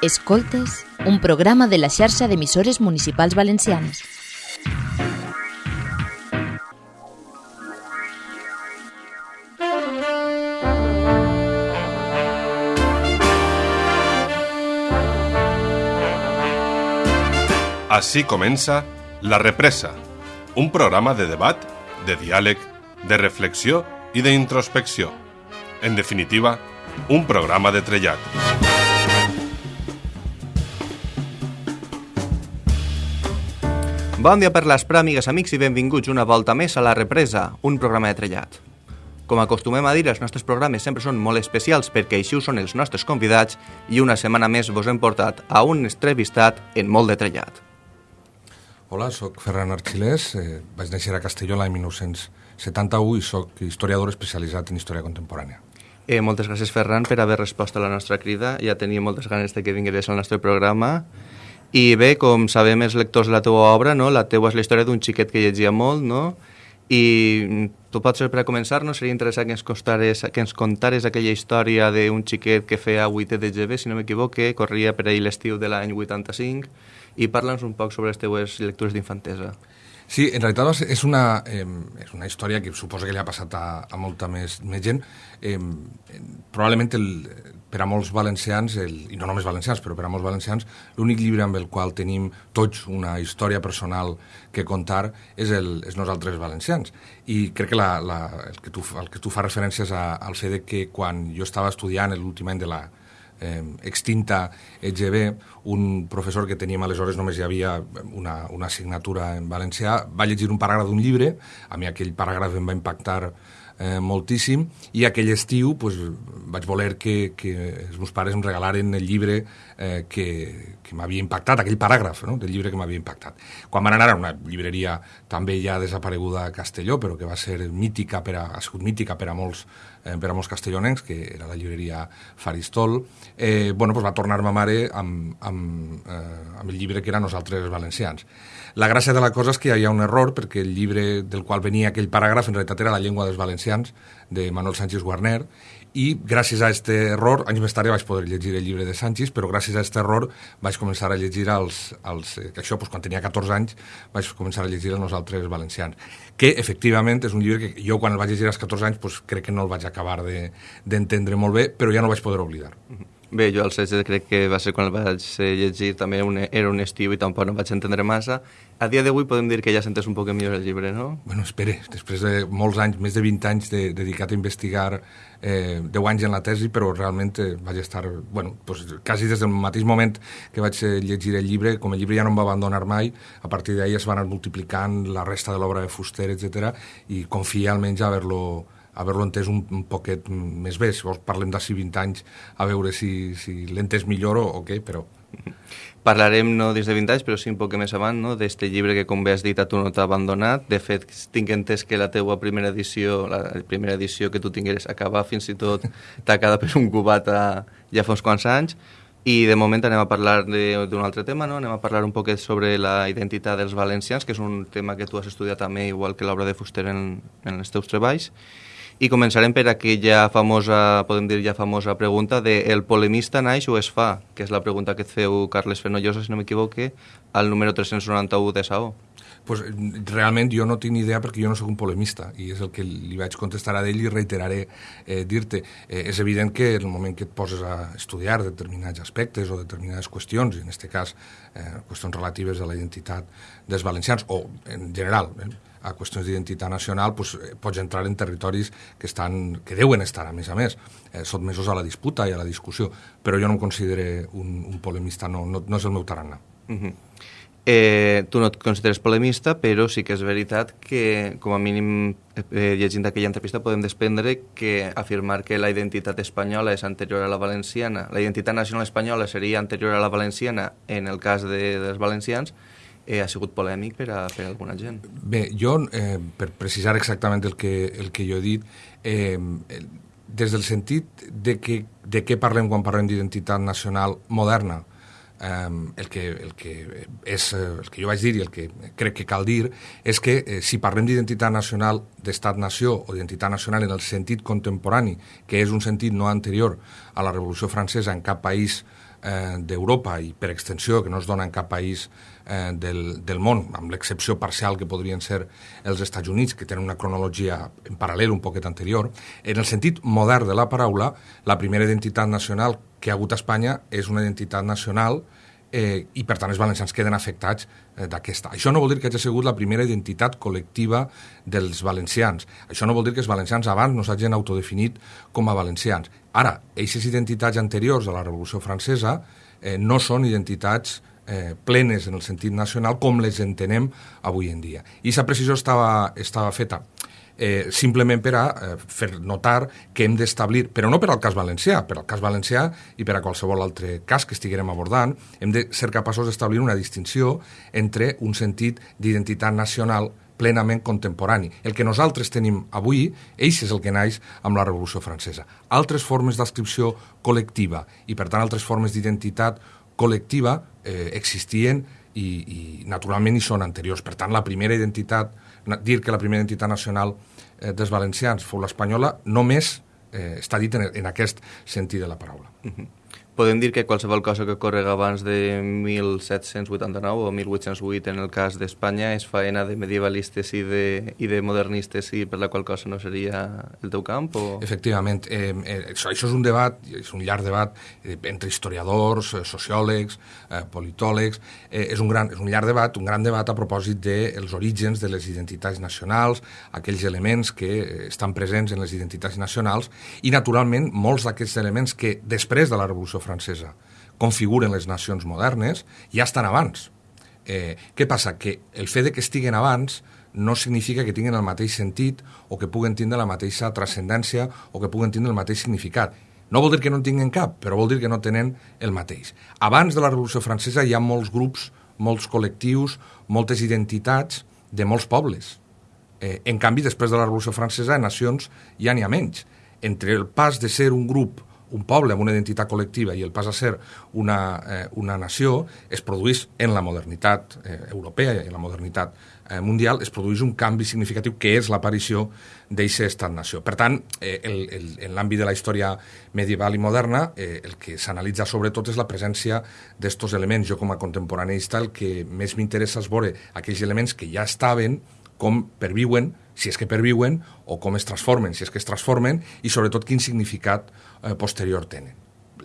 Escoltes, un programa de la xarxa d'emissores municipals valencianes. Així comença La Represa, un programa de debat, de diàleg, de reflexió i d'introspecció. En definitiva, un programa de trellat. Bon dia per l'Espra, amigues, amics, i benvinguts una volta més a La Represa, un programa de trellat. Com acostumem a dir, els nostres programes sempre són molt especials perquè així ho són els nostres convidats i una setmana més vos hem portat a un entrevistat en molt de trellat. Hola, sóc Ferran Arxilés, eh, vaig néixer a Castelló l'any 1971 i sóc historiador especialitzat en història contemporània. Eh, moltes gràcies, Ferran, per haver respost a la nostra crida. Ja tenia moltes ganes de que vingués al nostre programa. I bé, com sabem els lectors de la teua obra, no? la teua és la història d'un xiquet que llegia molt, no? I tu pots ser per a començar, no? Seria interessant que ens, costares, que ens contares aquella història d'un xiquet que feia 8 de GB, si no m'equivoque, corria per ahir l'estiu de l'any 85, i parla'ns un poc sobre les teues lectures d'infantesa. Sí, en realitat és una, eh, és una història que suposa que li ha passat a, a molta més, més gent. Eh, probablement el, per a molts valencians, el, i no només valencians, però per a molts valencians, l'únic llibre amb el qual tenim tots una història personal que contar és, el, és nosaltres valencians. I crec que, la, la, el, que tu, el que tu fa referències a, al fet que quan jo estava estudiant l'últim any de la, eh, extinta EGB, un professor que teníem aleshores només hi havia una, una assignatura en valencià, va llegir un paràgraf d'un llibre, a mi aquell paràgraf em va impactar eh, moltíssim, i aquell estiu pues, vaig voler que, que els meus pares em regalaren el llibre eh, que, que m'havia impactat, aquell paràgraf no? del llibre que m'havia impactat. Quan van anar a una llibreria també ja desapareguda a Castelló, però que va ser mítica per a, ha sigut mítica per a molts, eh, per castellonencs, que era la llibreria Faristol, eh, bueno, pues va tornar ma mare amb, amb, eh, amb el llibre que era Nosaltres valencians. La gràcia de la cosa és que hi havia un error, perquè el llibre del qual venia aquell paràgraf en realitat era La llengua dels valencians, de Manuel Sánchez Guarner, i gràcies a aquest error, anys més tard ja vaig poder llegir el llibre de Sánchez, però gràcies a aquest error vaig començar a llegir els, els, eh, que això, doncs, quan tenia 14 anys, vaig començar a llegir els nosaltres valencians, que efectivament és un llibre que jo quan el vaig llegir als 14 anys doncs, crec que no el vaig acabar d'entendre de, molt bé, però ja no vaig poder oblidar. Bé, jo el 16 crec que va ser quan el vaig llegir, també un, era un estiu i tampoc no vaig entendre massa. A dia d'avui podem dir que ja sentes un poc millor el llibre, no? Bueno, espere, després de molts anys, més de 20 anys de, dedicat a investigar eh, 10 anys en la tesi, però realment eh, vaig estar, bueno, pues, quasi des del mateix moment que vaig eh, llegir el llibre, com el llibre ja no em va abandonar mai, a partir d'ahir es van anar multiplicant la resta de l'obra de Fuster, etc i confia almenys haver-lo haver-lo entès un, un poquet més bé. Si vols parlem d'ací 20 anys a veure si, si l'entès millor o, o què, però... Parlarem no des de 20 anys, però sí un poc més avant, no? d'este llibre que, com bé has dit, a tu no t'ha abandonat. De fet, tinc entès que la teua primera edició, la primera edició que tu tingueres acabar fins i tot quedat per un cubat a, ja fa uns quants anys. I de moment anem a parlar d'un altre tema, no? anem a parlar un poquet sobre la identitat dels valencians, que és un tema que tu has estudiat també, igual que l'obra de Fuster en, en els teus treballs. I començarem per aquella famosa, podem dir ja famosa pregunta de el polemista naix o es fa, que és la pregunta que et feu Carles Fenollosa, si no m'equivoque, al número 391 de SAO. Pues, realment jo no tinc idea perquè jo no sóc un polemista i és el que li vaig contestar a ell i reiteraré eh, dir-te. Eh, és evident que en el moment que et poses a estudiar determinats aspectes o determinades qüestions, i en aquest cas eh, qüestions relatives a la identitat dels valencians o en general, eh, a qüestions d'identitat nacional, doncs, pots entrar en territoris que, estan, que deuen estar, a més a més, eh, sotmesos a la disputa i a la discussió, però jo no em considero un, un polemista, no, no, no és el meu tarannà. Uh mhm. -huh. eh, tu no et consideres polemista, però sí que és veritat que, com a mínim, eh, llegint aquella entrevista, podem desprendre que afirmar que la identitat espanyola és anterior a la valenciana, la identitat nacional espanyola seria anterior a la valenciana en el cas de, dels valencians, eh, ha sigut polèmic per a, per a alguna gent. Bé, jo, eh, per precisar exactament el que, el que jo he dit, eh, des del sentit de, que, de què parlem quan parlem d'identitat nacional moderna, eh, el, que, el, que és, el que jo vaig dir i el que crec que cal dir és que eh, si parlem d'identitat nacional d'estat-nació o d'identitat nacional en el sentit contemporani, que és un sentit no anterior a la Revolució Francesa en cap país eh, d'Europa i per extensió que no es dona en cap país eh, del, del món, amb l'excepció parcial que podrien ser els Estats Units, que tenen una cronologia en paral·lel un poquet anterior, en el sentit modern de la paraula, la primera identitat nacional que ha hagut a Espanya és una identitat nacional eh, i per tant els valencians queden afectats eh, d'aquesta. Això no vol dir que hagi sigut la primera identitat col·lectiva dels valencians. Això no vol dir que els valencians abans no s'hagin autodefinit com a valencians. Ara, aquestes identitats anteriors a la Revolució Francesa eh, no són identitats eh, plenes en el sentit nacional com les entenem avui en dia. I aquesta precisió estava, estava feta eh, simplement per a eh, fer notar que hem d'establir, però no per al cas valencià, per al cas valencià i per a qualsevol altre cas que estiguem abordant, hem de ser capaços d'establir una distinció entre un sentit d'identitat nacional plenament contemporani. El que nosaltres tenim avui, eix és el que naix amb la Revolució Francesa. Altres formes d'adscripció col·lectiva i, per tant, altres formes d'identitat col·lectiva eh, existien i, i naturalment hi són anteriors. Per tant, la primera identitat, dir que la primera identitat nacional eh, dels valencians fou l'espanyola, només eh, està dit en, en aquest sentit de la paraula. Uh -huh podem dir que qualsevol cosa que correga abans de 1789 o 1808 en el cas d'Espanya és faena de medievalistes i de, i de modernistes i per la qual cosa no seria el teu camp? O... Efectivament. Eh, eh, això, això és un debat, és un llarg debat eh, entre historiadors, eh, sociòlegs, eh, politòlegs. Eh, és, un gran, és un llarg debat, un gran debat a propòsit dels de orígens de les identitats nacionals, aquells elements que eh, estan presents en les identitats nacionals i, naturalment, molts d'aquests elements que després de la Revolució francesa configuren les nacions modernes, ja estan abans. Eh, què passa? Que el fet de que estiguen abans no significa que tinguin el mateix sentit o que puguen tindre la mateixa transcendència o que puguen tindre el mateix significat. No vol dir que no en tinguin cap, però vol dir que no tenen el mateix. Abans de la Revolució Francesa hi ha molts grups, molts col·lectius, moltes identitats de molts pobles. Eh, en canvi, després de la Revolució Francesa, en nacions ja n'hi ha menys. Entre el pas de ser un grup un poble amb una identitat col·lectiva i el pas a ser una, eh, una nació es produeix en la modernitat eh, europea i en la modernitat eh, mundial es produeix un canvi significatiu que és l'aparició d'aquest estat-nació. Per tant, eh, el, el, en l'àmbit de la història medieval i moderna, eh, el que s'analitza sobretot és la presència d'estos elements. Jo, com a contemporaneista, el que més m'interessa és veure aquells elements que ja estaven, com perviuen, si és que perviuen, o com es transformen, si és que es transformen, i sobretot quin significat eh, posterior tenen.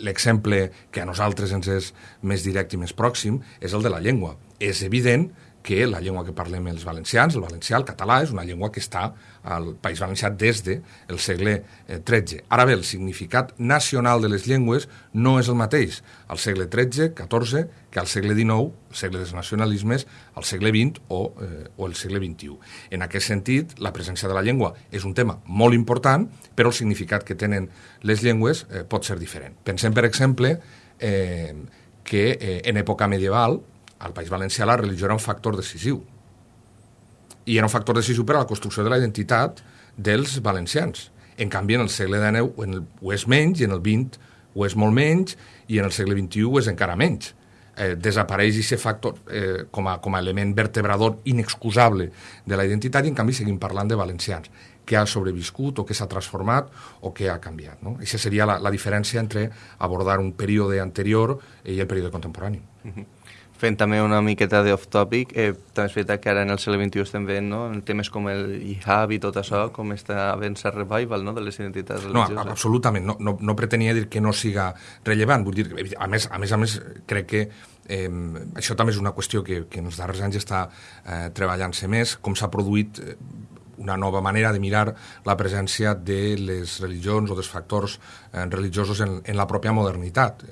L'exemple que a nosaltres ens és més directe i més pròxim és el de la llengua. És evident que la llengua que parlem els valencians, el valencià, el català, és una llengua que està al País Valencià des del segle XIII. Eh, Ara bé, el significat nacional de les llengües no és el mateix al segle XIII, XIV, que al segle XIX, el segle dels nacionalismes, al segle XX o, eh, o el segle XXI. En aquest sentit, la presència de la llengua és un tema molt important, però el significat que tenen les llengües eh, pot ser diferent. Pensem, per exemple, eh, que eh, en època medieval al País Valencià la religió era un factor decisiu. I era un factor decisiu per a la construcció de la identitat dels valencians. En canvi, en el segle XIX en el, ho és menys, i en el XX ho és molt menys, i en el segle XXI ho és encara menys. Eh, desapareix aquest factor eh, com, a, com a element vertebrador inexcusable de la identitat i en canvi seguim parlant de valencians que ha sobreviscut o que s'ha transformat o que ha canviat. No? Aquesta seria la, la diferència entre abordar un període anterior i el període contemporani. Uh -huh fent també una miqueta d'off-topic, eh, també és veritat que ara en el segle XXI estem veient no? en temes com el hijab i tot això, com està havent el revival no? de les identitats religioses. No, absolutament. No, no, no pretenia dir que no siga rellevant. Vull dir, a més, a més, a més crec que eh, això també és una qüestió que, que en els darrers anys està eh, treballant-se més, com s'ha produït eh, una nova manera de mirar la presència de les religions o dels factors eh, religiosos en, en la pròpia modernitat.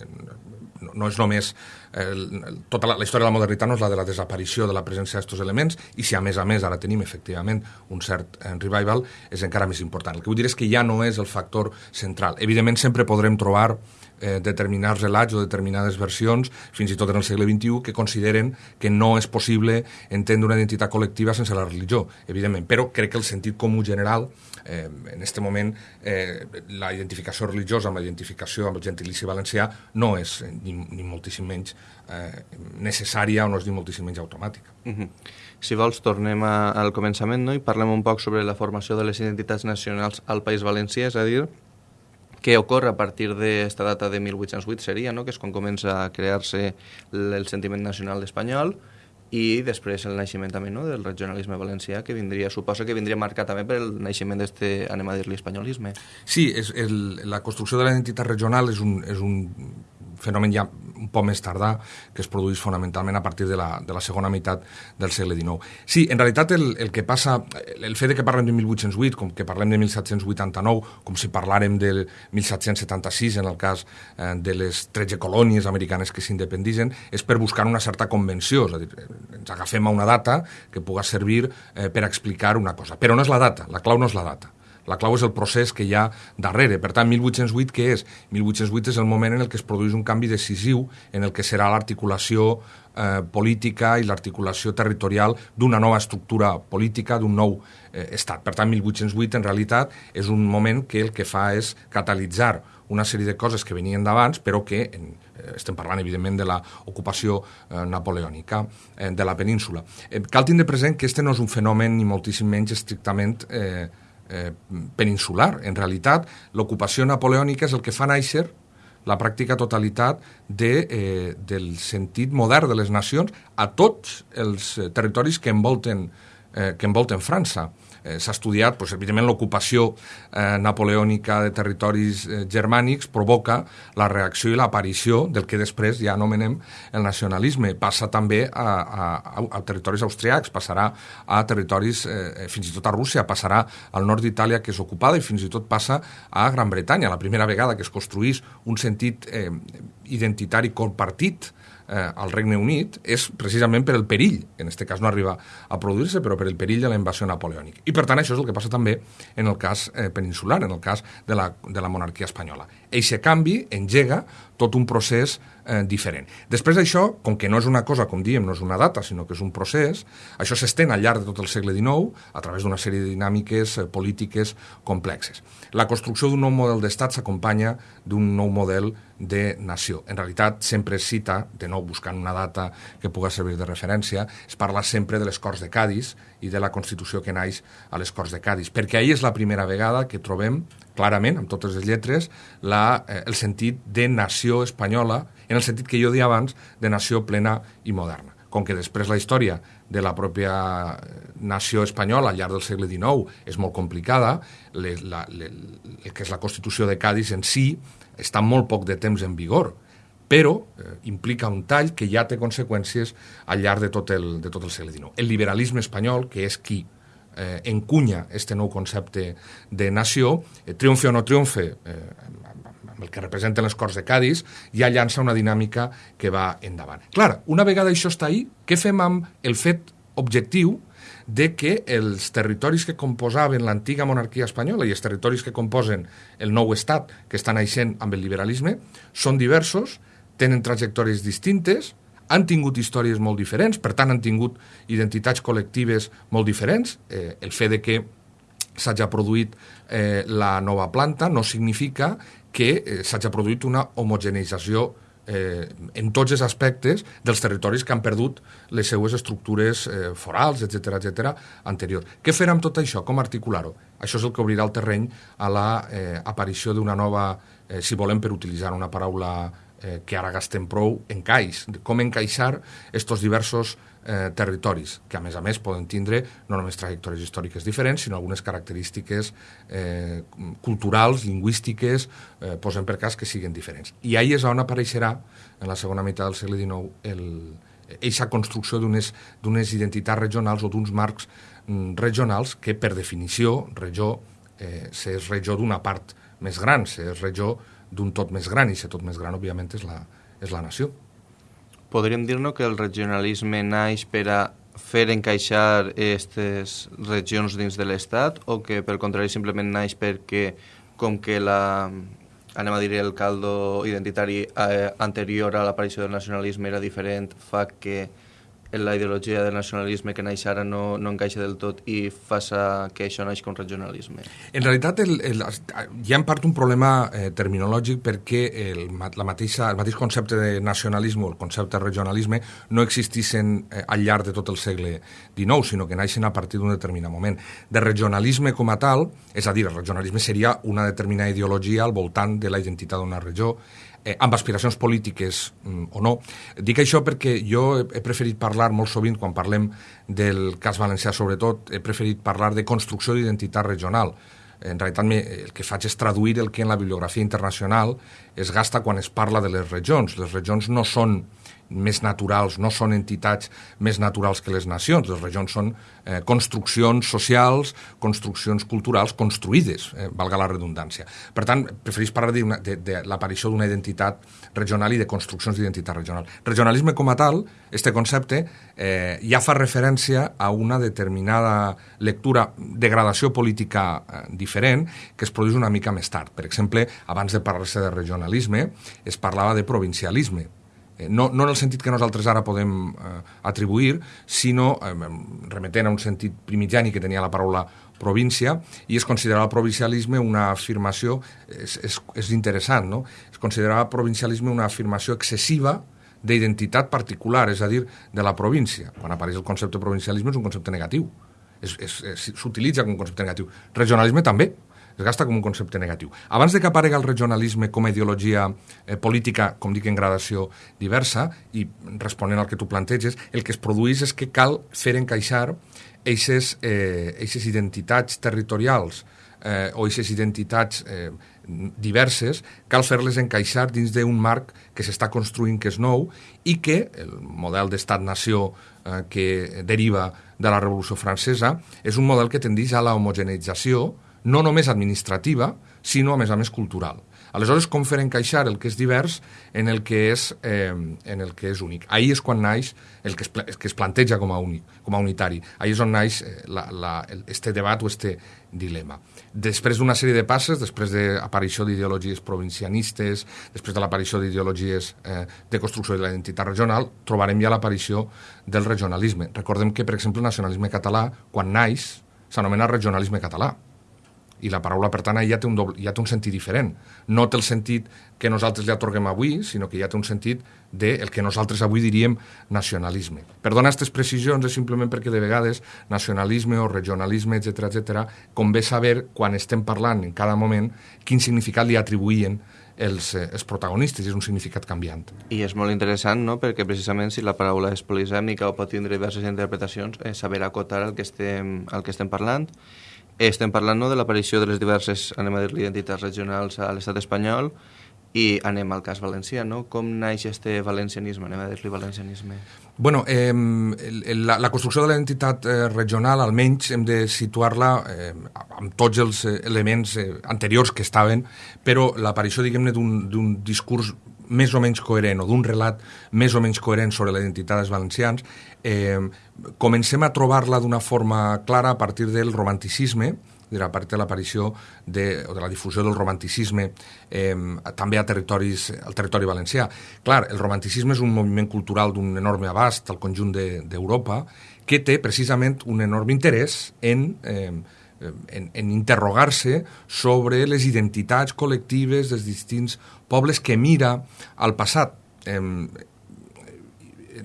No és només el, tota la, la història de la modernitat no és la de la desaparició de la presència d'aquests elements i si a més a més ara tenim efectivament un cert eh, revival és encara més important. El que vull dir és que ja no és el factor central. Evidentment sempre podrem trobar eh, determinats relats o determinades versions, fins i tot en el segle XXI, que consideren que no és possible entendre una identitat col·lectiva sense la religió, evidentment. Però crec que el sentit comú general eh, en aquest moment eh, la identificació religiosa amb la identificació amb el gentilici valencià no és eh, ni, ni moltíssim menys eh, necessària o no és ni moltíssim menys automàtica. Uh -huh. Si vols, tornem a, al començament no? i parlem un poc sobre la formació de les identitats nacionals al País Valencià, és a dir, que ocorre a partir d'esta data de 1808 seria, no? que és quan comença a crear-se el sentiment nacional espanyol, i després el naixement també no, del regionalisme valencià que vindria, suposo que vindria marcat també per el naixement d'este, anem a dir-li, espanyolisme. Sí, és el, la construcció de la identitat regional és un, és un fenomen ja un poc més tardà, que es produeix fonamentalment a partir de la, de la segona meitat del segle XIX. Sí, en realitat el, el que passa, el fet de que parlem de 1808, com que parlem de 1789, com si parlàrem del 1776 en el cas eh, de les 13 colònies americanes que s'independitzen, és per buscar una certa convenció, és a dir, ens agafem a una data que puga servir eh, per explicar una cosa. Però no és la data, la clau no és la data la clau és el procés que hi ha darrere. Per tant, 1808 què és? 1808 és el moment en el que es produeix un canvi decisiu en el que serà l'articulació eh, política i l'articulació territorial d'una nova estructura política, d'un nou eh, estat. Per tant, 1808 en realitat és un moment que el que fa és catalitzar una sèrie de coses que venien d'abans, però que en, eh, estem parlant, evidentment, de l'ocupació eh, napoleònica eh, de la península. Eh, cal tindre present que este no és un fenomen, ni moltíssim menys estrictament eh, eh, peninsular. En realitat, l'ocupació napoleònica és el que fa néixer la pràctica totalitat de, eh, del sentit modern de les nacions a tots els eh, territoris que envolten, eh, que envolten França eh, s'ha estudiat, doncs, evidentment l'ocupació eh, napoleònica de territoris eh, germànics provoca la reacció i l'aparició del que després ja anomenem el nacionalisme. Passa també a, a, a territoris austriacs, passarà a territoris, eh, fins i tot a Rússia, passarà al nord d'Itàlia que és ocupada i fins i tot passa a Gran Bretanya, la primera vegada que es construís un sentit eh, identitari compartit eh, al Regne Unit és precisament per el perill, en aquest cas no arriba a produir-se, però per el perill de la invasió napoleònica. I per tant això és el que passa també en el cas eh, peninsular, en el cas de la, de la monarquia espanyola. Eixe canvi engega tot un procés eh, diferent. Després d'això, com que no és una cosa, com diem, no és una data, sinó que és un procés, això s'estén al llarg de tot el segle XIX a través d'una sèrie de dinàmiques eh, polítiques complexes. La construcció d'un nou model d'estat s'acompanya d'un nou model de nació. En realitat, sempre es cita, de nou buscant una data que pugui servir de referència, es parla sempre de les Corts de Cádiz i de la Constitució que naix a les Corts de Cádiz, perquè ahir és la primera vegada que trobem clarament, amb totes les lletres, la, eh, el sentit de nació espanyola, en el sentit que jo deia abans, de nació plena i moderna. Com que després la història de la pròpia eh, nació espanyola al llarg del segle XIX és molt complicada, le, la, le, el que és la Constitució de Cádiz en si està molt poc de temps en vigor, però eh, implica un tall que ja té conseqüències al llarg de tot el, de tot el segle XIX. El liberalisme espanyol, que és qui eh, encunya este nou concepte de nació, eh, triomfe o no triomfe, eh, el que representen les Corts de Cádiz, ja llança una dinàmica que va endavant. Clar, una vegada això està ahí, què fem amb el fet objectiu de que els territoris que composaven l'antiga monarquia espanyola i els territoris que composen el nou estat que estan naixent amb el liberalisme són diversos, tenen trajectòries distintes, han tingut històries molt diferents, per tant han tingut identitats col·lectives molt diferents. Eh, el fet de que s'hagi produït eh, la nova planta no significa que eh, s'hagi produït una homogeneïtzació eh, en tots els aspectes dels territoris que han perdut les seues estructures eh, forals, etc etc anterior. Què fer amb tot això? Com articular-ho? Això és el que obrirà el terreny a la eh, d'una nova, eh, si volem per utilitzar una paraula eh, que ara gastem prou, encaix. Com encaixar estos diversos territoris, que a més a més poden tindre no només trajectòries històriques diferents, sinó algunes característiques eh, culturals, lingüístiques, eh, posem per cas que siguin diferents. I ahí és on apareixerà, en la segona meitat del segle XIX, el, eixa construcció d'unes identitats regionals o d'uns marcs mm, regionals que, per definició, regió, eh, s'és regió d'una part més gran, s'és regió d'un tot més gran, i aquest tot més gran, òbviament, és la, és la nació. Podríem dir-nos que el regionalisme naix per a fer encaixar aquestes regions dins de l'Estat o que, pel contrari, simplement naix perquè, com que la, anem a dir, el caldo identitari eh, anterior a l'aparició del nacionalisme era diferent, fa que la ideologia del nacionalisme que naix ara no, no encaixa del tot i faça que això naix com regionalisme? En realitat el, el, hi ha en part un problema eh, terminològic perquè el, la mateixa, el mateix concepte de nacionalisme o el concepte de regionalisme no existissin eh, al llarg de tot el segle XIX, sinó que naixen a partir d'un determinat moment. De regionalisme com a tal, és a dir, el regionalisme seria una determinada ideologia al voltant de la identitat d'una regió eh, amb aspiracions polítiques mm, o no. Dic això perquè jo he preferit parlar molt sovint, quan parlem del cas valencià sobretot, he preferit parlar de construcció d'identitat regional. En realitat el que faig és traduir el que en la bibliografia internacional es gasta quan es parla de les regions. Les regions no són més naturals, no són entitats més naturals que les nacions. Les regions són eh, construccions socials, construccions culturals construïdes, eh, valga la redundància. Per tant, preferís parlar de, de, de l'aparició d'una identitat regional i de construccions d'identitat regional. Regionalisme com a tal, este concepte, eh, ja fa referència a una determinada lectura de gradació política eh, diferent que es produeix una mica més tard. Per exemple, abans de parlar-se de regionalisme, es parlava de provincialisme, no, no en el sentit que nosaltres ara podem eh, atribuir, sinó eh, remetent a un sentit primigeni que tenia la paraula província, i es considerava provincialisme una afirmació, és, és, és interessant, no? Es considerava provincialisme una afirmació excessiva d'identitat particular, és a dir, de la província. Quan apareix el concepte provincialisme és un concepte negatiu, s'utilitza com un concepte negatiu. Regionalisme també, es gasta com un concepte negatiu. Abans de que aparega el regionalisme com a ideologia eh, política, com dic, en gradació diversa, i responent al que tu planteges, el que es produeix és que cal fer encaixar eixes, eh, eixes identitats territorials eh, o eixes identitats eh, diverses, cal fer-les encaixar dins d'un marc que s'està construint que és nou i que el model d'estat-nació eh, que deriva de la Revolució Francesa és un model que tendeix a la homogeneïtzació, no només administrativa, sinó, a més a més, cultural. Aleshores, com fer encaixar el que és divers en el que és, eh, en el que és únic? Ahí és quan naix el que es, el que es planteja com a únic, com a unitari. Ahí és on naix eh, la, la, este debat o este dilema. Després d'una sèrie de passes, després de l'aparició d'ideologies provincianistes, després de l'aparició d'ideologies eh, de construcció de la identitat regional, trobarem ja l'aparició del regionalisme. Recordem que, per exemple, el nacionalisme català, quan naix, s'anomena regionalisme català i la paraula, per tant, ja té, un doble, ja té un sentit diferent. No té el sentit que nosaltres li atorguem avui, sinó que ja té un sentit del de que nosaltres avui diríem nacionalisme. Perdona aquestes precisions és simplement perquè de vegades nacionalisme o regionalisme, etc etc, convé saber, quan estem parlant en cada moment, quin significat li atribuïen els, eh, els protagonistes, és un significat canviant. I és molt interessant, no?, perquè precisament si la paraula és polisèmica o pot tindre diverses interpretacions, és saber acotar el que estem, el que estem parlant estem parlant no, de l'aparició de les diverses, anem a dir identitats regionals a l'estat espanyol i anem al cas valencià, no? Com naix este valencianisme, anem a dir-li valencianisme? Bueno, eh, la, la construcció de l'entitat eh, regional, almenys hem de situar-la eh, amb tots els eh, elements eh, anteriors que estaven, però l'aparició, diguem-ne, d'un discurs més o menys coherent o d'un relat més o menys coherent sobre la identitat dels valencians, eh, comencem a trobar-la d'una forma clara a partir del romanticisme, a partir de l'aparició de, o de la difusió del romanticisme eh, també a territoris, al territori valencià. Clar, el romanticisme és un moviment cultural d'un enorme abast al conjunt d'Europa de, que té precisament un enorme interès en eh, en, en interrogar-se sobre les identitats col·lectives dels distints pobles que mira al passat. Eh,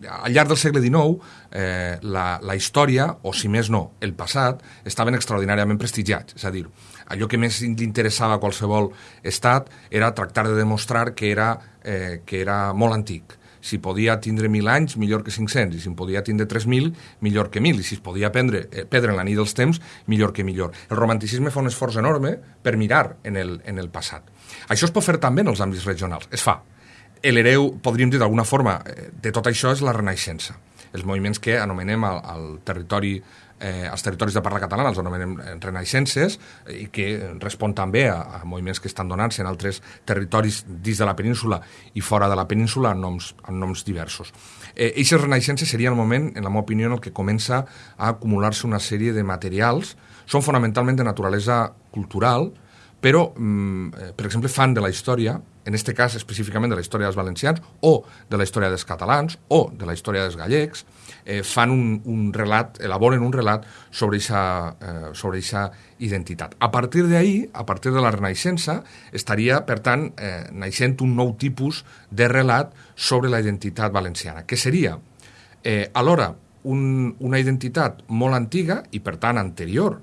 al llarg del segle XIX, eh, la, la història, o si més no, el passat, estaven extraordinàriament prestigiats. És a dir, allò que més li interessava a qualsevol estat era tractar de demostrar que era, eh, que era molt antic si podia tindre 1.000 anys, millor que 500, i si en podia tindre 3.000, millor que 1.000, i si es podia prendre, eh, perdre en la nit dels temps, millor que millor. El romanticisme fa un esforç enorme per mirar en el, en el passat. Això es pot fer també en els àmbits regionals, es fa. L'hereu, podríem dir d'alguna forma, eh, de tot això és la Renaixença. Els moviments que anomenem al, al territori eh, als territoris de parla catalana, els anomenem eh, renaixences, i que respon també a, a moviments que estan donant-se en altres territoris dins de la península i fora de la península en noms, en noms diversos. Eh, Eixes renaixences seria el moment, en la meva opinió, en el que comença a acumular-se una sèrie de materials, són fonamentalment de naturalesa cultural, però, mm, per exemple, fan de la història, en aquest cas específicament de la història dels valencians, o de la història dels catalans, o de la història dels gallecs, eh, fan un, un relat, elaboren un relat sobre aquesta eh, sobre identitat. A partir d'ahir, a partir de la Renaixença, estaria, per tant, eh, naixent un nou tipus de relat sobre la identitat valenciana, que seria, eh, alhora, un, una identitat molt antiga i, per tant, anterior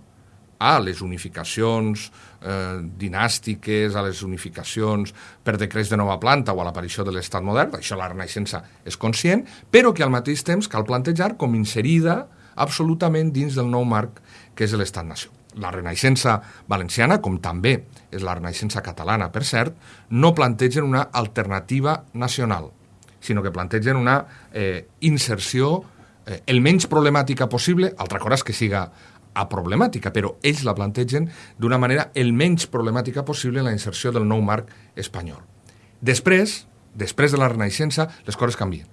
a les unificacions eh, dinàstiques, a les unificacions per decrets de nova planta o a l'aparició de l'estat modern, això la Renaixença és conscient, però que al mateix temps cal plantejar com inserida absolutament dins del nou marc que és l'estat-nació. La Renaixença valenciana, com també és la Renaixença catalana, per cert, no plantegen una alternativa nacional, sinó que plantegen una eh, inserció eh, el menys problemàtica possible, altra cosa és que siga a problemàtica, però ells la plantegen d'una manera el menys problemàtica possible en la inserció del nou marc espanyol. Després, després de la Renaixença, les coses canvien.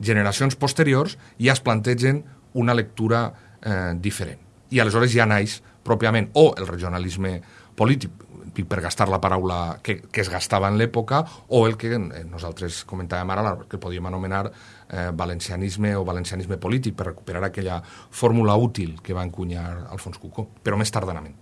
Generacions posteriors ja es plantegen una lectura eh, diferent. I aleshores ja naix pròpiament o el regionalisme polític, per gastar la paraula que, que es gastava en l'època, o el que eh, nosaltres comentàvem ara, que podíem anomenar eh, valencianisme o valencianisme polític, per recuperar aquella fórmula útil que va encunyar Alfons Cucó, però més tardanament.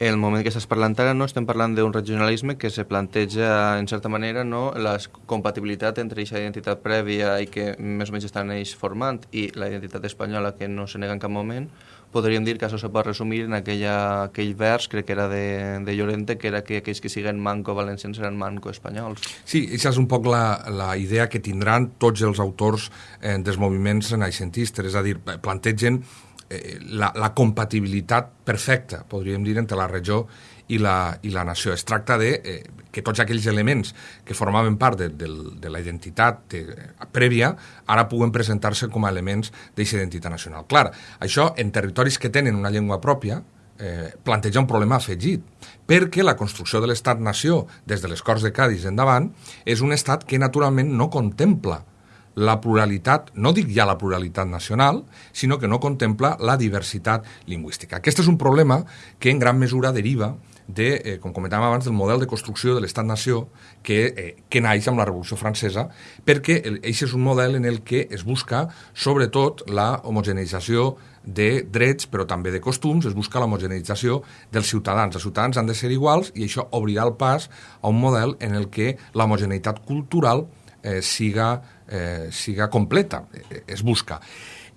El moment que estàs parlant ara, no estem parlant d'un regionalisme que se planteja, en certa manera, no, la compatibilitat entre aquesta identitat prèvia i que més o menys estan ells formant i la identitat espanyola que no se nega en cap moment, podríem dir que això se pot resumir en aquella, aquell vers, crec que era de, de Llorente, que era que aquells que siguen manco valencians seran manco espanyols. Sí, això és un poc la, la idea que tindran tots els autors eh, dels moviments renaixentistes, és a dir, plantegen eh, la, la compatibilitat perfecta, podríem dir, entre la regió i la, i la nació. Es tracta de eh, que tots aquells elements que formaven part de, de, de la identitat de, prèvia ara puguen presentar-se com a elements d'aquesta identitat nacional. Clar, això en territoris que tenen una llengua pròpia, eh, planteja un problema afegit, perquè la construcció de l'estat-nació des de les Corts de Cádiz endavant és un estat que naturalment no contempla la pluralitat, no dic ja la pluralitat nacional, sinó que no contempla la diversitat lingüística. Aquest és un problema que en gran mesura deriva de, eh, com comentàvem abans, del model de construcció de l'estat-nació que, eh, que naix amb la Revolució Francesa, perquè aquest és un model en el que es busca, sobretot, la homogeneïtzació de drets, però també de costums, es busca l'homogeneïtzació dels ciutadans. Els ciutadans han de ser iguals i això obrirà el pas a un model en el que l'homogeneïtat cultural eh, siga, eh, siga completa, eh, es busca.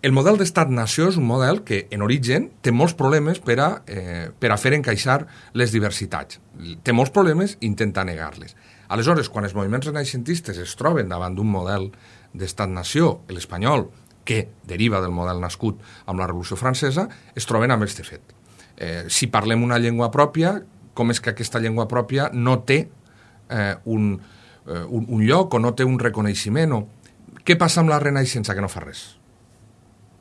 El model d'estat-nació és un model que, en origen, té molts problemes per a, eh, per a fer encaixar les diversitats. Té molts problemes i intenta negar-les. Aleshores, quan els moviments renaixentistes es troben davant d'un model d'estat-nació, l'espanyol, que deriva del model nascut amb la Revolució Francesa, es troben amb aquest fet. Eh, si parlem una llengua pròpia, com és que aquesta llengua pròpia no té eh, un, eh, un, un lloc o no té un reconeixement? O... Què passa amb la Renaixença que no fa res?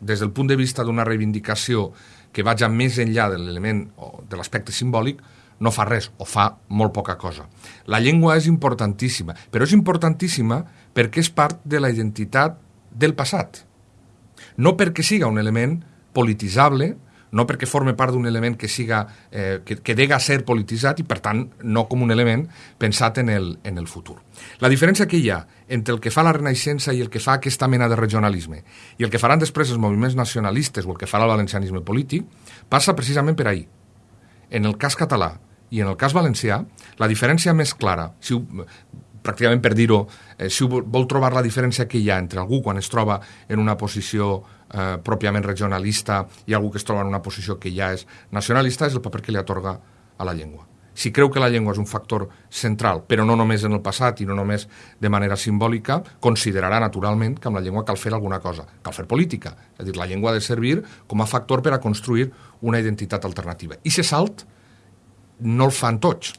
Des del punt de vista d'una reivindicació que vaja més enllà de l'element o de l'aspecte simbòlic, no fa res o fa molt poca cosa. La llengua és importantíssima, però és importantíssima perquè és part de la identitat del passat. No perquè siga un element polititzable, no perquè forme part d'un element que siga eh, que, que dega ser polititzat i, per tant, no com un element pensat en el, en el futur. La diferència que hi ha entre el que fa la Renaixença i el que fa aquesta mena de regionalisme i el que faran després els moviments nacionalistes o el que farà el valencianisme polític passa precisament per ahir. En el cas català i en el cas valencià, la diferència més clara, si ho, pràcticament per dir-ho, eh, si vol trobar la diferència que hi ha entre algú quan es troba en una posició eh, pròpiament regionalista i algú que es troba en una posició que ja és nacionalista és el paper que li atorga a la llengua. Si creu que la llengua és un factor central, però no només en el passat i no només de manera simbòlica, considerarà naturalment que amb la llengua cal fer alguna cosa, cal fer política. És a dir, la llengua ha de servir com a factor per a construir una identitat alternativa. I se salt no el fan tots.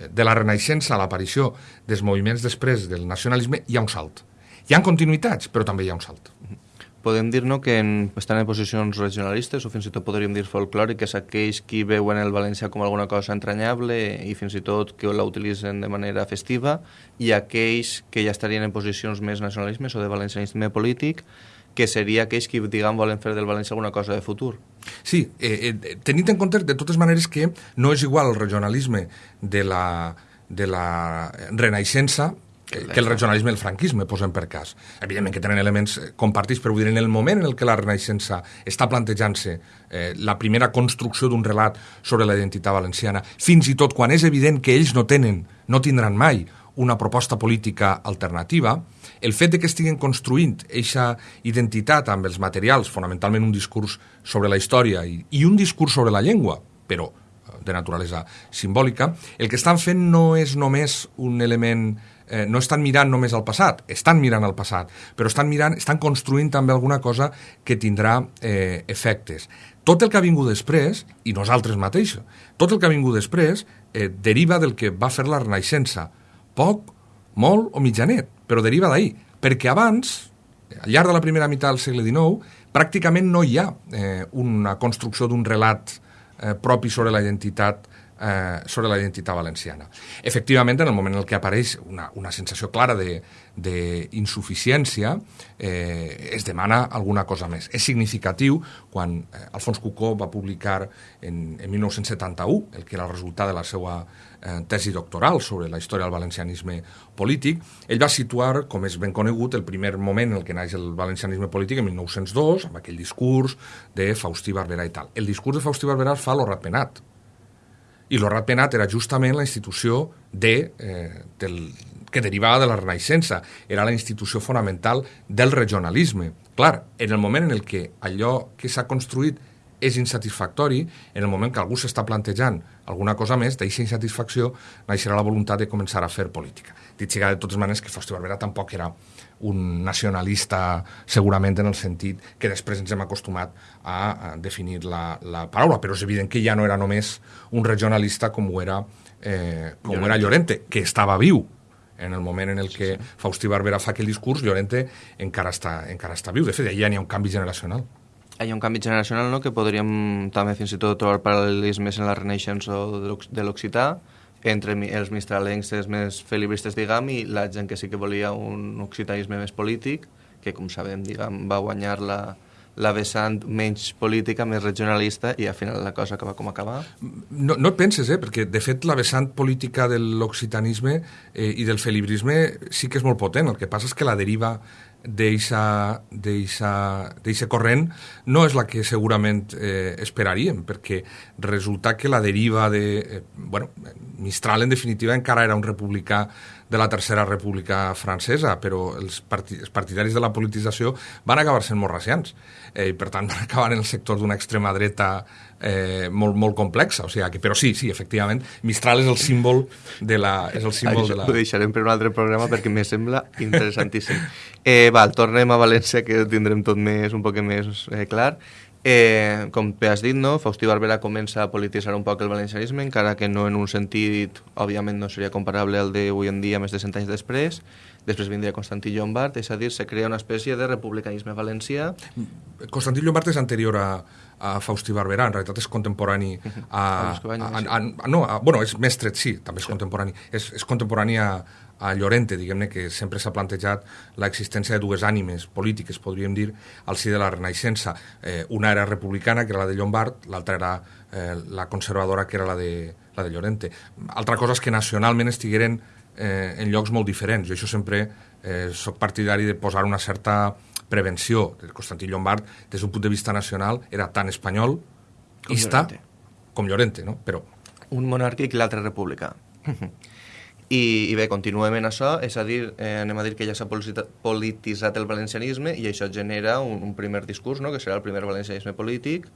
De la Renaixença a l'aparició dels moviments després del nacionalisme hi ha un salt. Hi ha continuïtats, però també hi ha un salt. Mm -hmm podem dir no, que en, estan en posicions regionalistes o fins i tot podríem dir folclòriques aquells qui veuen el valencià com alguna cosa entranyable i fins i tot que la utilitzen de manera festiva i aquells que ja estarien en posicions més nacionalismes o de valencianisme polític que seria aquells que, diguem, volen fer del València alguna cosa de futur. Sí, eh, eh, tenint en compte de totes maneres que no és igual el regionalisme de la, de la renaixença que, que el regionalisme i el franquisme, posem per cas. Evidentment que tenen elements eh, compartits, però vull dir, en el moment en el que la Renaixença està plantejant-se eh, la primera construcció d'un relat sobre la identitat valenciana, fins i tot quan és evident que ells no tenen, no tindran mai una proposta política alternativa, el fet de que estiguen construint aquesta identitat amb els materials, fonamentalment un discurs sobre la història i, i un discurs sobre la llengua, però eh, de naturalesa simbòlica, el que estan fent no és només un element no estan mirant només al passat, estan mirant al passat, però estan mirant, estan construint també alguna cosa que tindrà eh, efectes. Tot el que ha vingut després, i nosaltres mateixos, tot el que ha vingut després eh, deriva del que va fer la Renaixença. Poc, molt o mitjanet, però deriva d'ahir. Perquè abans, al llarg de la primera meitat del segle XIX, pràcticament no hi ha eh, una construcció d'un relat eh, propi sobre la identitat eh, sobre la identitat valenciana. Efectivament, en el moment en què apareix una, una sensació clara d'insuficiència, eh, es demana alguna cosa més. És significatiu quan eh, Alfons Cucó va publicar en, en 1971 el que era el resultat de la seva eh, tesi doctoral sobre la història del valencianisme polític, ell va situar, com és ben conegut, el primer moment en el que naix el valencianisme polític en 1902, amb aquell discurs de Faustí Barberà i tal. El discurs de Faustí Barberà fa a l'Horrat Penat, i l'Horrat Penat era justament la institució de, eh, del, que derivava de la Renaixença. Era la institució fonamental del regionalisme. Clar, en el moment en el que allò que s'ha construït és insatisfactori, en el moment que algú s'està plantejant alguna cosa més, d'aquesta insatisfacció naixerà la voluntat de començar a fer política. Dit siga de totes maneres que Fausti Barberà tampoc era un nacionalista segurament en el sentit que després ens hem acostumat a, a definir la, la paraula, però és evident que ja no era només un regionalista com ho era, eh, com Llorente. era Llorente, que estava viu en el moment en el que sí, sí. Faustí Barberà fa aquell discurs, Llorente encara està, encara està viu. De fet, ja n'hi ha un canvi generacional. Hi ha un canvi generacional no? que podríem també fins i tot trobar paral·lelismes en la Renaixença de l'Occità, entre els mistralencs més felibristes, diguem, i la gent que sí que volia un occitanisme més polític, que, com sabem, diguem, va guanyar la, la vessant menys política, més regionalista, i al final la cosa acaba com acaba? No, no et penses, eh? perquè de fet la vessant política de l'occitanisme eh, i del felibrisme sí que és molt potent, el que passa és que la deriva d'eixa corrent no és la que segurament eh, esperaríem, perquè resulta que la deriva de... Eh, bueno, Mistral, en definitiva, encara era un republicà de la Tercera República Francesa, però els, els partidaris de la politització van acabar sent molt racians, eh, i per tant van acabar en el sector d'una extrema dreta eh, molt, molt complexa, o sigui, que, però sí, sí, efectivament, Mistral és el símbol de la... És el símbol Això de la... ho deixarem per un altre programa perquè me sembla interessantíssim. Eh, val, tornem a València, que tindrem tot més, un poc més eh, clar. Eh, com bé has dit, no? Faustí Barberà comença a polititzar un poc el valencianisme, encara que no en un sentit, òbviament no seria comparable al d'avui en dia, més de cent anys després. Després vindria Constantí Llombard, és a dir, se crea una espècie de republicanisme valencià. Constantí Llombard és anterior a, a Faustí Barberà, en realitat és contemporani a... a, a, a, a no, a, bueno, és mestre, sí, també és sí. contemporani. És, és contemporani a, a Llorente, diguem-ne, que sempre s'ha plantejat l'existència de dues ànimes polítiques, podríem dir, al si de la Renaixença. Eh, una era republicana, que era la de Llombard, l'altra era eh, la conservadora, que era la de, la de Llorente. Altra cosa és que nacionalment estigueren eh, en llocs molt diferents. Jo això sempre eh, sóc partidari de posar una certa prevenció. Constantí Llombard, des d'un punt de vista nacional, era tan espanyol, com ista, Llorente. com Llorente, no? Però... Un monàrquic i l'altre republicà. I, I bé, continuem en això, és a dir, eh, anem a dir que ja s'ha polititzat el valencianisme i això genera un, un primer discurs, no?, que serà el primer valencianisme polític,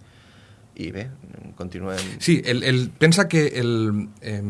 i bé, continuem... Sí, el, el, pensa que el, eh,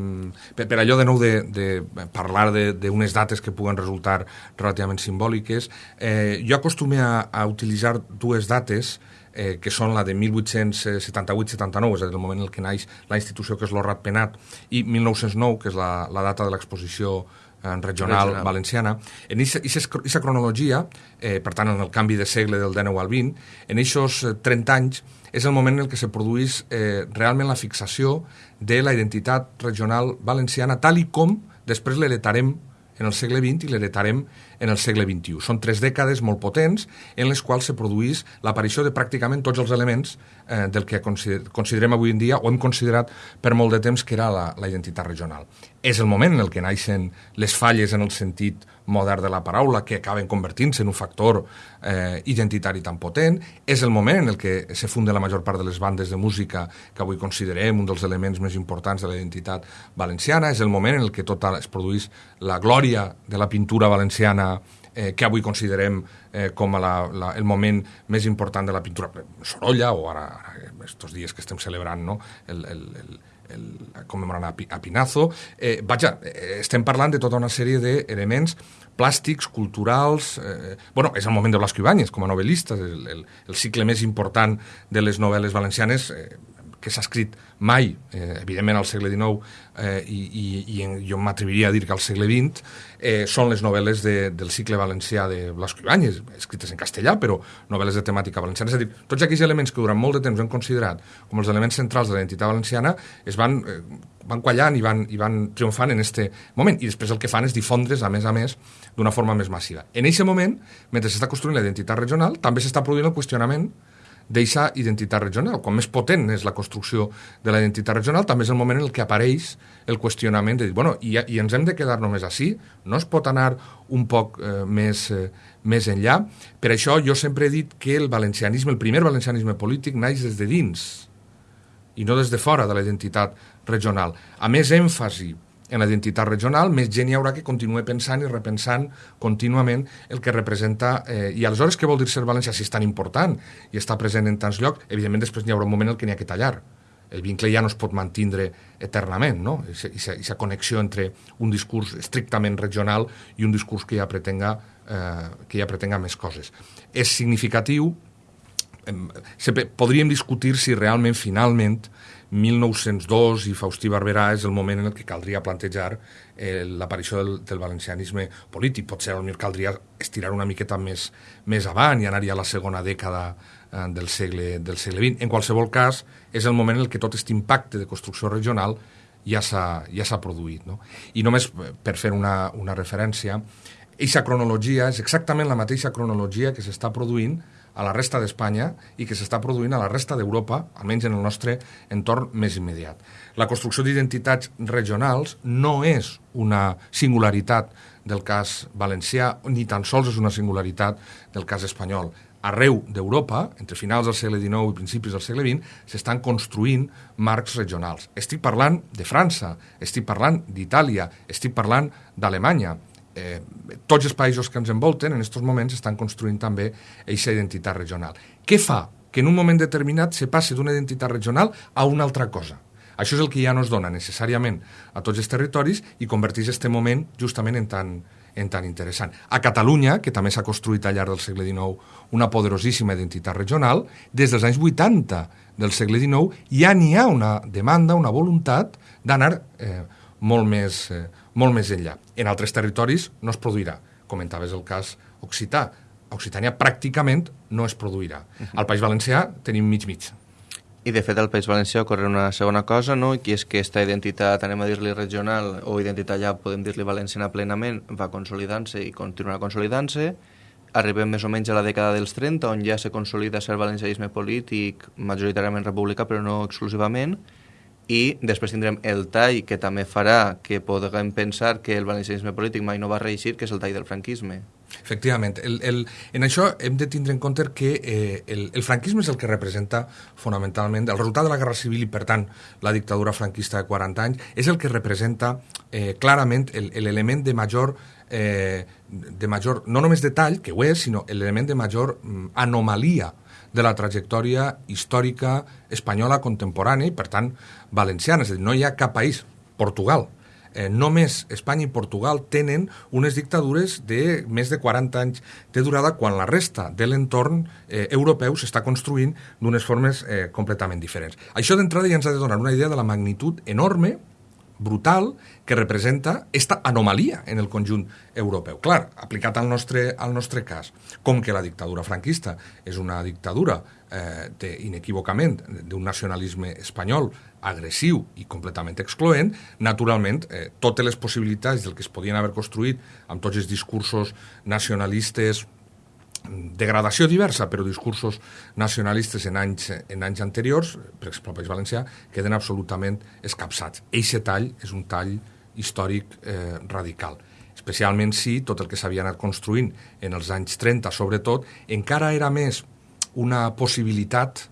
per, per allò de nou de, de parlar d'unes dates que puguen resultar relativament simbòliques, eh, jo acostume a, a utilitzar dues dates eh, que són la de 1878-79, és a dir, el moment en què naix la institució que és l'Horrat Penat, i 1909, que és la, la data de l'exposició eh, regional, regional valenciana. En aquesta cronologia, eh, per tant, en el canvi de segle del 19 al 20, en aquests 30 anys és el moment en el que se produeix eh, realment la fixació de la identitat regional valenciana tal i com després l'heretarem en el segle XX i l'heretarem en el segle XXI. Són tres dècades molt potents en les quals se produís l'aparició de pràcticament tots els elements eh, del que considerem avui en dia o hem considerat per molt de temps que era la, la identitat regional. És el moment en el que naixen les falles en el sentit modern de la paraula que acaben convertint-se en un factor eh, identitari tan potent. És el moment en el que se funda la major part de les bandes de música que avui considerem un dels elements més importants de la identitat valenciana. És el moment en el que tot es produeix la glòria de la pintura valenciana eh, que avui considerem eh, com a la, la, el moment més important de la pintura. Sorolla, o ara, ara estos dies que estem celebrant no? el, el, el, el, commemorant a, a Pinazo. Eh, vaja, eh, estem parlant de tota una sèrie d'elements plàstics, culturals... Eh, bueno, és el moment de Blasco Ibáñez com a novel·lista, el, el, el cicle més important de les novel·les valencianes, eh, que s'ha escrit mai, eh, evidentment al segle XIX, eh, i, i, i jo m'atreviria a dir que al segle XX, eh, són les novel·les de, del cicle valencià de Blasco Ibáñez, escrites en castellà, però novel·les de temàtica valenciana. És a dir, tots aquells elements que durant molt de temps hem considerat com els elements centrals de la identitat valenciana es van, eh, van quallant i van, i van triomfant en este moment. I després el que fan és difondre's, a més a més, d'una forma més massiva. En aquest moment, mentre s'està construint la identitat regional, també s'està produint el qüestionament d'eixa identitat regional. Quan més potent és la construcció de la identitat regional, també és el moment en el que apareix el qüestionament de dir, bueno, i, i ens hem de quedar només així? No es pot anar un poc eh, més, eh, més enllà? Per això jo sempre he dit que el valencianisme, el primer valencianisme polític, naix des de dins i no des de fora de la identitat regional. A més èmfasi en la identitat regional, més gent hi haurà que continue pensant i repensant contínuament el que representa... Eh, I aleshores què vol dir ser valencià si és tan important i està present en tants llocs? Evidentment després n'hi haurà un moment en que n'hi ha que tallar. El vincle ja no es pot mantindre eternament, no? Aquesta connexió entre un discurs estrictament regional i un discurs que ja pretenga, eh, que ja pretenga més coses. És significatiu, eh, podríem discutir si realment, finalment, 1902 i Faustí Barberà és el moment en el que caldria plantejar eh, l'aparició del, del valencianisme polític. Potser potser caldria estirar una miqueta més, més avant i anar-hi a la segona dècada eh, del, segle, del segle XX. En qualsevol cas, és el moment en el que tot aquest impacte de construcció regional ja s'ha ja produït. No? I només per fer una, una referència, aquesta cronologia és exactament la mateixa cronologia que s'està produint a la resta d'Espanya i que s'està produint a la resta d'Europa, almenys en el nostre entorn més immediat. La construcció d'identitats regionals no és una singularitat del cas valencià, ni tan sols és una singularitat del cas espanyol. Arreu d'Europa, entre finals del segle XIX i principis del segle XX, s'estan construint marcs regionals. Estic parlant de França, estic parlant d'Itàlia, estic parlant d'Alemanya eh, tots els països que ens envolten en aquests moments estan construint també aquesta identitat regional. Què fa que en un moment determinat se passi d'una identitat regional a una altra cosa? Això és el que ja no es dona necessàriament a tots els territoris i converteix aquest moment justament en tan, en tan interessant. A Catalunya, que també s'ha construït al llarg del segle XIX una poderosíssima identitat regional, des dels anys 80 del segle XIX ja n'hi ha una demanda, una voluntat d'anar eh, molt més, eh, molt més enllà. En altres territoris no es produirà. Comentaves el cas occità. A Occitània pràcticament no es produirà. -huh. Al País Valencià tenim mig-mig. I de fet al País Valencià ocorre una segona cosa, no? que és que aquesta identitat, anem a dir-li regional, o identitat ja podem dir-li valenciana plenament, va consolidant-se i continuarà consolidant-se. Arribem més o menys a la dècada dels 30, on ja se consolida el valencianisme polític, majoritàriament republicà, però no exclusivament, i després tindrem el tall que també farà que podrem pensar que el valencianisme polític mai no va reeixir, que és el tall del franquisme. Efectivament. El, el, en això hem de tindre en compte que eh, el, el franquisme és el que representa fonamentalment el resultat de la Guerra Civil i, per tant, la dictadura franquista de 40 anys, és el que representa eh, clarament l'element de major eh, de major, no només detall, que ho és, sinó l'element de major mm, anomalia de la trajectòria històrica espanyola contemporània i, per tant, valenciana. És a dir, no hi ha cap país, Portugal, eh, només Espanya i Portugal tenen unes dictadures de més de 40 anys de durada quan la resta de l'entorn eh, europeu s'està construint d'unes formes eh, completament diferents. Això d'entrada ja ens ha de donar una idea de la magnitud enorme brutal que representa esta anomalia en el conjunt europeu. Clar, aplicat al nostre, al nostre cas, com que la dictadura franquista és una dictadura eh, de, inequívocament d'un nacionalisme espanyol agressiu i completament excloent, naturalment, eh, totes les possibilitats del que es podien haver construït amb tots els discursos nacionalistes de gradació diversa, però discursos nacionalistes en anys, en anys anteriors, per exemple al País Valencià, queden absolutament escapçats. Eixe tall és un tall històric eh, radical especialment si tot el que s'havia anat construint en els anys 30, sobretot, encara era més una possibilitat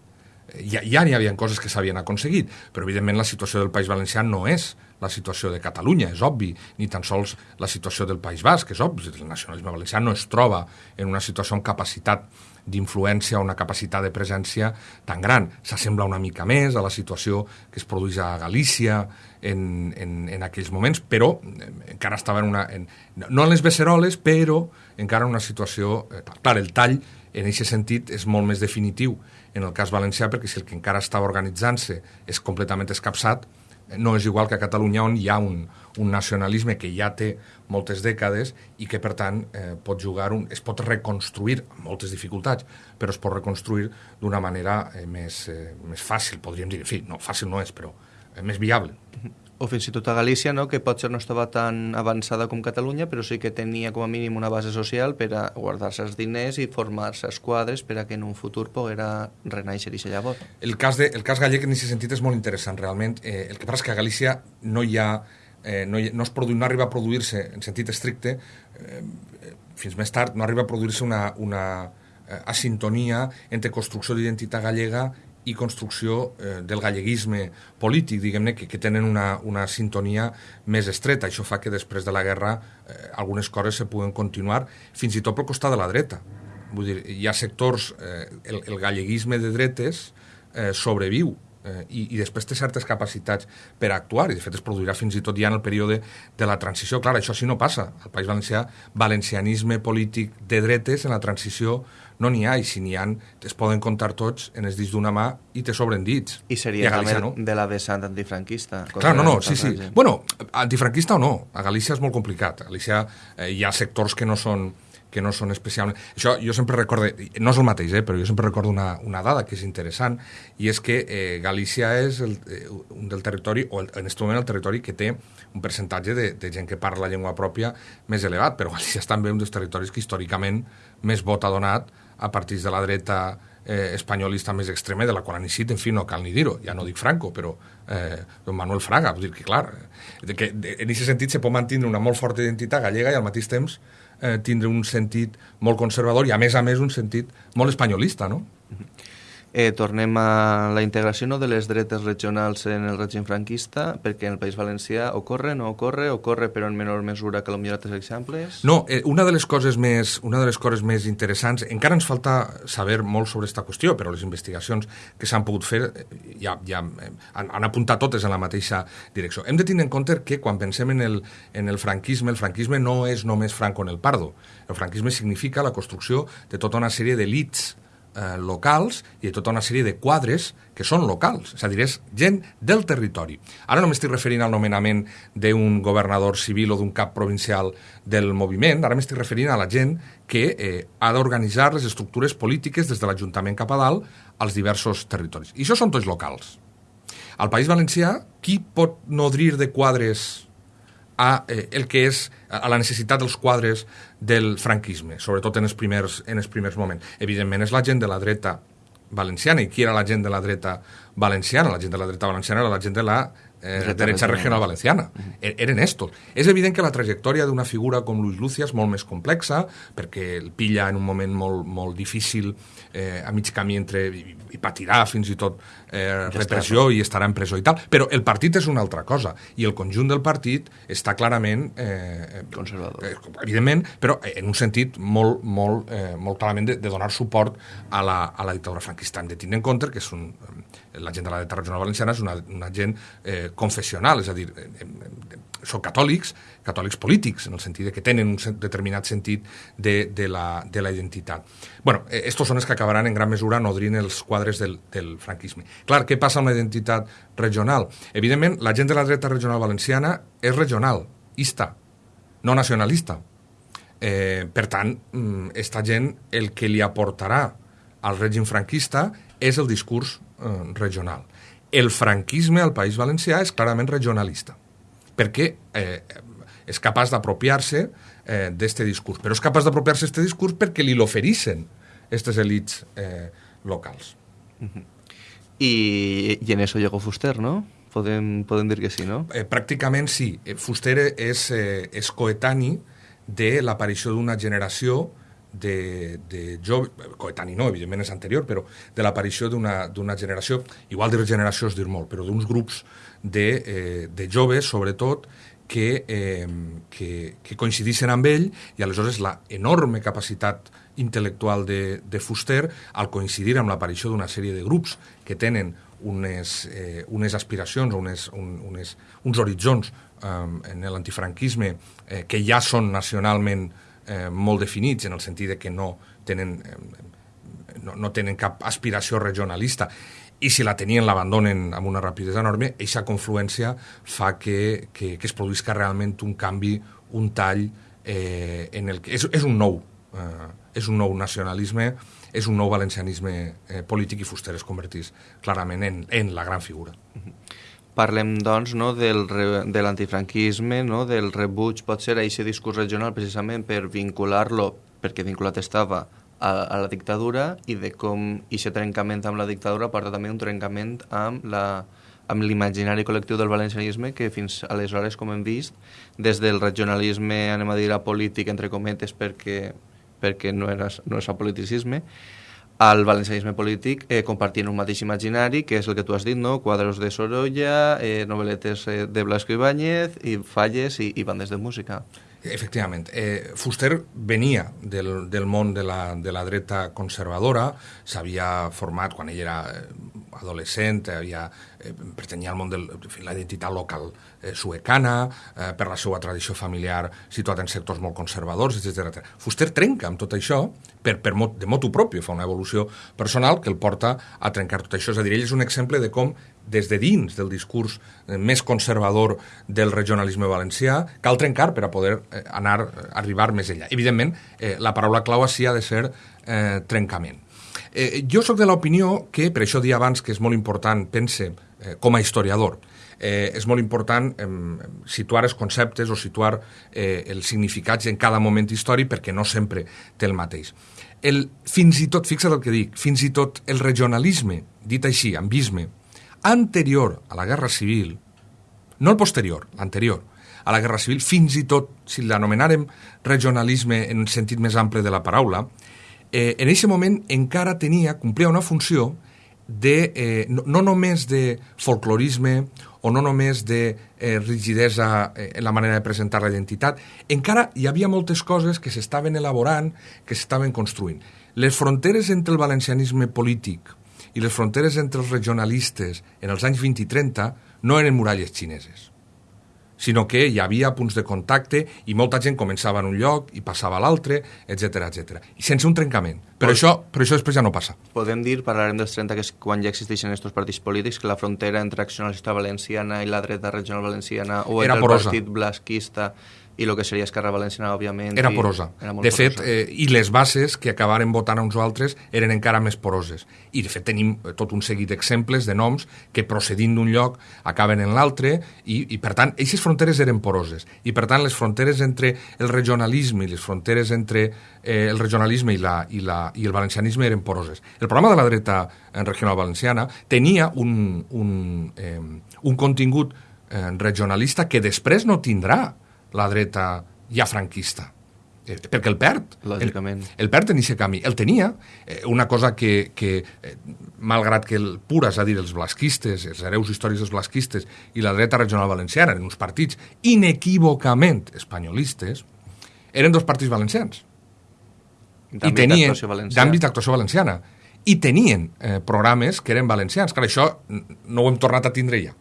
eh, ja, ja n'hi havia coses que s'havien aconseguit, però evidentment la situació del País Valencià no és la situació de Catalunya, és obvi, ni tan sols la situació del País Basc, és obvi, el nacionalisme valencià no es troba en una situació amb capacitat d'influència o una capacitat de presència tan gran. S'assembla una mica més a la situació que es produeix a Galícia en, en, en aquells moments, però eh, encara estava en una... En, no en les beceroles, però encara en una situació... Eh, clar, el tall en aquest sentit és molt més definitiu en el cas valencià, perquè si el que encara estava organitzant-se és completament escapçat, no és igual que a Catalunya on hi ha un, un nacionalisme que ja té moltes dècades i que, per tant, eh, pot jugar un, es pot reconstruir amb moltes dificultats, però es pot reconstruir d'una manera eh, més, eh, més fàcil, podríem dir. En fi, no, fàcil no és, però eh, més viable o fins i tot a Galícia, no? que potser no estava tan avançada com Catalunya, però sí que tenia com a mínim una base social per a guardar-se els diners i formar-se esquadres per a que en un futur poguera renaixer i llavors. El cas, de, el cas gallec en aquest sentit és molt interessant, realment. Eh, el que passa és que a Galícia no hi ha eh, no, no, es produ, no arriba a produir-se en sentit estricte eh, fins més tard no arriba a produir-se una, una eh, asintonia entre construcció d'identitat gallega i construcció eh, del galleguisme polític, diguem-ne, que, que tenen una, una sintonia més estreta. Això fa que després de la guerra eh, algunes coses se puguen continuar fins i tot pel costat de la dreta. Vull dir, hi ha sectors... Eh, el, el galleguisme de dretes eh, sobreviu eh, i, i després té certes capacitats per actuar, i de fet es produirà fins i tot ja en el període de la transició. Clar, això sí no passa. Al País Valencià, valencianisme polític de dretes en la transició no n'hi ha, i si n'hi ha, es poden comptar tots en els dits d'una mà i te sobren dits. I seria I també no? de la vessant antifranquista. Clar, no, no, sí, sí. Bueno, antifranquista o no, a Galícia és molt complicat. A Galícia eh, hi ha sectors que no són que no són especialment... Això jo sempre recordo, no és el mateix, eh, però jo sempre recordo una, una dada que és interessant, i és que eh, Galícia és el, eh, un del territori, o el, en aquest moment el territori que té un percentatge de, de gent que parla la llengua pròpia més elevat, però Galícia és també un dels territoris que històricament més vot ha donat a partits de la dreta eh, espanyolista més extrema, de la qual han en fi, no cal ni dir-ho, ja no dic Franco, però eh, don Manuel Fraga, vull dir que, clar, de que en aquest sentit se pot mantenir una molt forta identitat gallega i al mateix temps eh, tindre un sentit molt conservador i, a més a més, un sentit molt espanyolista, no? Mm -hmm. Eh, tornem a la integració no, de les dretes regionals en el règim franquista, perquè en el País Valencià ocorre, no ocorre, ocorre però en menor mesura que potser altres exemples? No, eh, una, de les coses més, una de les coses més interessants, encara ens falta saber molt sobre aquesta qüestió, però les investigacions que s'han pogut fer eh, ja, ja eh, han, han apuntat totes en la mateixa direcció. Hem de tenir en compte que quan pensem en el, en el franquisme, el franquisme no és només Franco en el Pardo. El franquisme significa la construcció de tota una sèrie d'elits eh, locals i de tota una sèrie de quadres que són locals, és a dir, és gent del territori. Ara no m'estic referint al nomenament d'un governador civil o d'un cap provincial del moviment, ara m'estic referint a la gent que eh, ha d'organitzar les estructures polítiques des de l'Ajuntament cap a dalt als diversos territoris. I això són tots locals. Al País Valencià, qui pot nodrir de quadres a eh, el que és a la necessitat dels quadres del franquisme, sobretot en els primers, en els primers moments. Evidentment és la gent de la dreta valenciana. I qui era la gent de la dreta valenciana? La gent de la dreta valenciana era la gent de la eh, derecha regional valenciana. Uh -huh. E-, eren estos. És evident que la trajectòria d'una figura com Luis Lucia és molt més complexa, perquè el pilla en un moment molt, molt difícil, eh, a mig camí entre... I, i patirà fins i tot eh, repressió i estarà en presó i tal. Però el partit és una altra cosa. I el conjunt del partit està clarament... Eh, Conservador. Eh, evidentment, però en un sentit molt, molt, eh, molt clarament de, de donar suport a la, a la dictadura franquista. Hem de tenir en compte que és un, la gent de la regional valenciana és una, una gent eh, confessional, és a dir, eh, són catòlics, catòlics polítics, en el sentit que tenen un determinat sentit de, de, la, de la identitat. bueno, eh, estos són els que acabaran en gran mesura nodrint els quadres del, del franquisme. Clar, què passa amb la identitat regional? Evidentment, la gent de la dreta regional valenciana és regional, ista, no nacionalista. Eh, per tant, mm, esta gent el que li aportarà al règim franquista és el discurs eh, regional. El franquisme al País Valencià és clarament regionalista, perquè eh, és capaç d'apropiar-se eh, d'aquest discurs, però és capaç d'apropiar-se d'aquest discurs perquè li l'oferissin aquestes elites eh, locals. Uh -huh. I, I en això llegó Fuster, no? Podem, podem dir que sí, no? Eh, pràcticament sí. Eh, Fuster és, eh, és coetani de l'aparició d'una generació de, de joves, coetani no, evidentment és anterior, però de l'aparició d'una generació, igual dir generació és dir molt, però d'uns grups de, eh, de joves, sobretot, que, eh, que, que coincidissin amb ell i aleshores la enorme capacitat intel·lectual de, de Fuster al coincidir amb l'aparició d'una sèrie de grups que tenen unes, eh, unes aspiracions, unes, un, unes, uns horitzons eh, en l'antifranquisme eh, que ja són nacionalment eh, molt definits en el sentit de que no tenen, eh, no, no tenen cap aspiració regionalista i si la tenien l'abandonen amb una rapidesa enorme, aquesta confluència fa que, que, que es produïsca realment un canvi, un tall eh, en el que és, és un nou eh, és un nou nacionalisme, és un nou valencianisme eh, polític i Fuster es convertís clarament en, en la gran figura. Uh -huh. Parlem, doncs, no, del, de l'antifranquisme, no, del rebuig, pot ser, a aquest discurs regional precisament per vincular-lo, perquè vinculat estava, a, a la dictadura i de com aquest trencament amb la dictadura porta també un trencament amb la amb l'imaginari col·lectiu del valencianisme que fins aleshores, com hem vist, des del regionalisme, anem a dir, polític, entre cometes, perquè, perquè no, era, no és politicisme, al valencianisme polític eh, compartint un mateix imaginari, que és el que tu has dit, no? quadros de Sorolla, eh, novel·letes eh, de Blasco Ibáñez, i falles i, i bandes de música. Efectivament. Eh, Fuster venia del, del món de la, de la dreta conservadora, s'havia format quan ell era eh, adolescent, havia, eh, pertanyia al món de la identitat local eh, suecana, eh, per la seva tradició familiar situat en sectors molt conservadors, etc. Fuster trenca amb tot això per, per mot, de motu propi, fa una evolució personal que el porta a trencar tot això. És a dir, ell és un exemple de com des de dins del discurs eh, més conservador del regionalisme valencià, cal trencar per a poder eh, anar, eh, arribar més enllà. Evidentment, eh, la paraula clau així ha de ser eh, trencament. Eh, jo sóc de l'opinió que, per això dia abans que és molt important, pense, eh, com a historiador, eh, és molt important eh, situar els conceptes o situar eh, els significats en cada moment històric perquè no sempre té el mateix. El, fins i tot, fixa't el que dic, fins i tot el regionalisme, dit així, ambisme, anterior a la Guerra Civil, no el posterior, l'anterior, a la Guerra Civil, fins i tot, si l'anomenàrem regionalisme en un sentit més ample de la paraula, eh, en aquest moment encara tenia, complia una funció de, eh, no, no només de folclorisme o no només de eh, rigidesa eh, en la manera de presentar la identitat, encara hi havia moltes coses que s'estaven elaborant, que s'estaven construint. Les fronteres entre el valencianisme polític i les fronteres entre els regionalistes en els anys 20 i 30 no eren muralles xineses sinó que hi havia punts de contacte i molta gent començava en un lloc i passava a l'altre, etc etc. I sense un trencament. Però, això, però això després ja no passa. Podem dir, parlarem dels 30, que és quan ja existeixen aquests partits polítics, que la frontera entre Acció Nacionalista Valenciana i la dreta regional valenciana o Era entre porosa. el partit blasquista i el que seria Esquerra Valenciana, òbviament. Era i porosa. Era molt de fet, porosa. eh, i les bases que acabaren votant a uns o altres eren encara més poroses. I, de fet, tenim eh, tot un seguit d'exemples de noms que, procedint d'un lloc, acaben en l'altre, i, i, per tant, aquestes fronteres eren poroses. I, per tant, les fronteres entre el regionalisme i les fronteres entre eh, el regionalisme i, la, i, la, i el valencianisme eren poroses. El programa de la dreta eh, regional valenciana tenia un, un, eh, un contingut eh, regionalista que després no tindrà la dreta ja franquista eh, perquè el perd. Lògicament. El, el perd en aquest camí. El tenia, eh, una cosa que, que eh, malgrat que el pura, és a dir, els blasquistes, els hereus històrics dels blasquistes i la dreta regional valenciana eren uns partits inequívocament espanyolistes, eren dos partits valencians. I D'àmbit tenien d'actuació valenciana. I tenien eh, programes que eren valencians. Clar, això no ho hem tornat a tindre ja.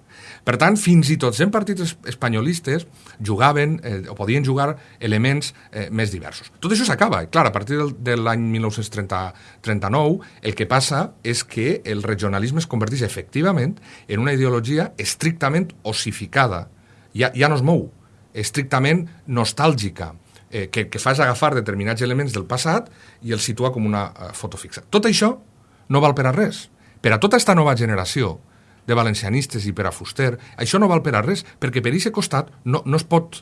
Per tant, fins i tot sent partits espanyolistes jugaven eh, o podien jugar elements eh, més diversos. Tot això s'acaba. Clar, a partir del, de l'any 1939 el que passa és que el regionalisme es converteix efectivament en una ideologia estrictament ossificada. Ja, ja no es mou, estrictament nostàlgica, eh, que, que fa agafar determinats elements del passat i els situa com una eh, foto fixa. Tot això no val per a res. Per a tota aquesta nova generació de valencianistes i per a Fuster, això no val per a res, perquè per aquest costat no, no, es pot,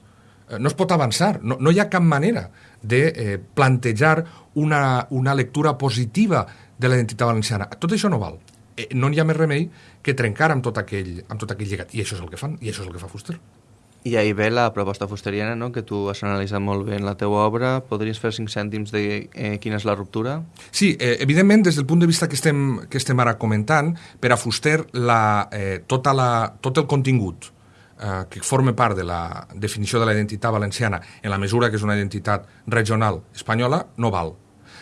eh, no es pot avançar, no, no hi ha cap manera de eh, plantejar una, una lectura positiva de la identitat valenciana. Tot això no val. Eh, no hi ha més remei que trencar amb tot, aquell, amb tot aquell llegat. I això és el que fan, i això és el que fa Fuster. I ahir ve la proposta fusteriana, no?, que tu has analitzat molt bé en la teua obra. Podries fer cinc cèntims de eh, quina és la ruptura? Sí, eh, evidentment, des del punt de vista que estem, que estem ara comentant, per a Fuster, la, eh, tota la, tot el contingut eh, que forma part de la definició de la identitat valenciana en la mesura que és una identitat regional espanyola, no val.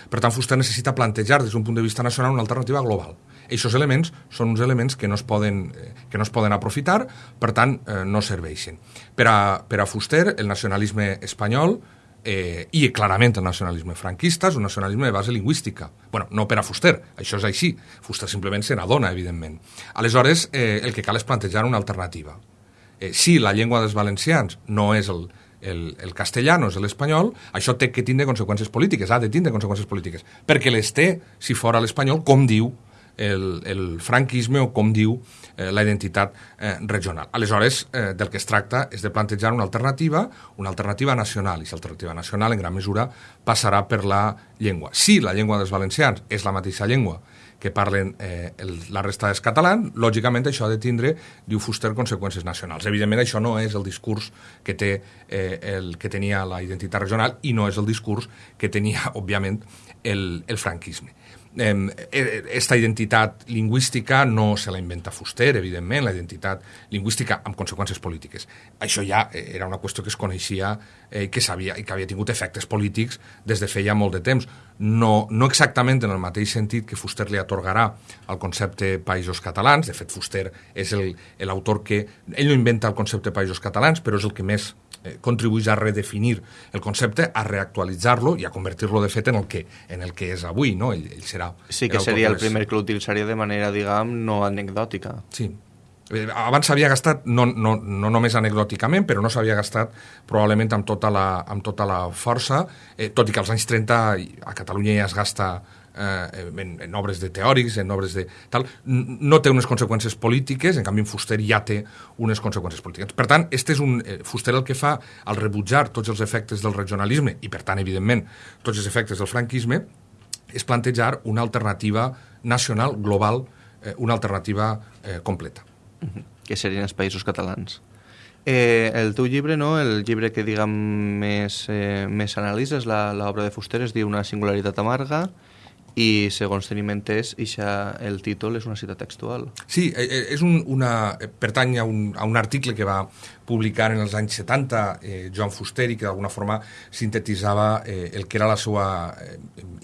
Per tant, Fuster necessita plantejar des d'un punt de vista nacional una alternativa global. Aquests elements són uns elements que no es poden, eh, que no es poden aprofitar, per tant, eh, no serveixen. Per a, per a Fuster, el nacionalisme espanyol eh, i clarament el nacionalisme franquista és un nacionalisme de base lingüística. bueno, no per a Fuster, això és així. Fuster simplement se n'adona, evidentment. Aleshores, eh, el que cal és plantejar una alternativa. Eh, si la llengua dels valencians no és el, el, el castellano és l'espanyol, això té que tindre conseqüències polítiques, ha de tindre conseqüències polítiques, perquè les té, si fora l'espanyol, com diu el, el franquisme o com diu eh, la identitat eh, regional. Aleshores, eh, del que es tracta és de plantejar una alternativa, una alternativa nacional, i aquesta alternativa nacional en gran mesura passarà per la llengua. Si la llengua dels valencians és la mateixa llengua que parlen eh, el, la resta dels catalans, lògicament això ha de tindre, diu Fuster, conseqüències nacionals. Evidentment, això no és el discurs que, té, eh, el, que tenia la identitat regional i no és el discurs que tenia, òbviament, el, el franquisme esta identitat lingüística no se la inventa Fuster, evidentment, la identitat lingüística amb conseqüències polítiques. Això ja eh, era una qüestió que es coneixia eh, que sabia, i que havia tingut efectes polítics des de feia molt de temps. No, no exactament en el mateix sentit que Fuster li atorgarà al concepte països catalans, de fet Fuster és l'autor que... Ell no inventa el concepte països catalans, però és el que més eh, contribueix a redefinir el concepte, a reactualitzar-lo i a convertir-lo de fet en el que, en el que és avui, no? Ell, ell serà... Sí, que seria el primer que l'utilitzaria de manera, diguem, no anecdòtica. Sí, abans s'havia gastat, no, no, no només anecdòticament, però no s'havia gastat probablement amb tota la, amb tota la força, eh, tot i que als anys 30 a Catalunya ja es gasta eh, en, en obres de teòrics, en obres de tal, no té unes conseqüències polítiques, en canvi en Fuster ja té unes conseqüències polítiques. Per tant, este és un, eh, Fuster el que fa al rebutjar tots els efectes del regionalisme i, per tant, evidentment, tots els efectes del franquisme, és plantejar una alternativa nacional, global, eh, una alternativa eh, completa. Que serien els països catalans. Eh, el teu llibre, no? el llibre que diguem més, eh, més analitzes, l'obra de Fuster, es diu Una singularitat amarga, i segons tenim entès, ixa, el títol és una cita textual. Sí, eh, eh, és un, una, eh, pertany a un, a un article que va publicar en els anys 70 eh, Joan Fuster i que d'alguna forma sintetitzava eh, el que era la seva eh,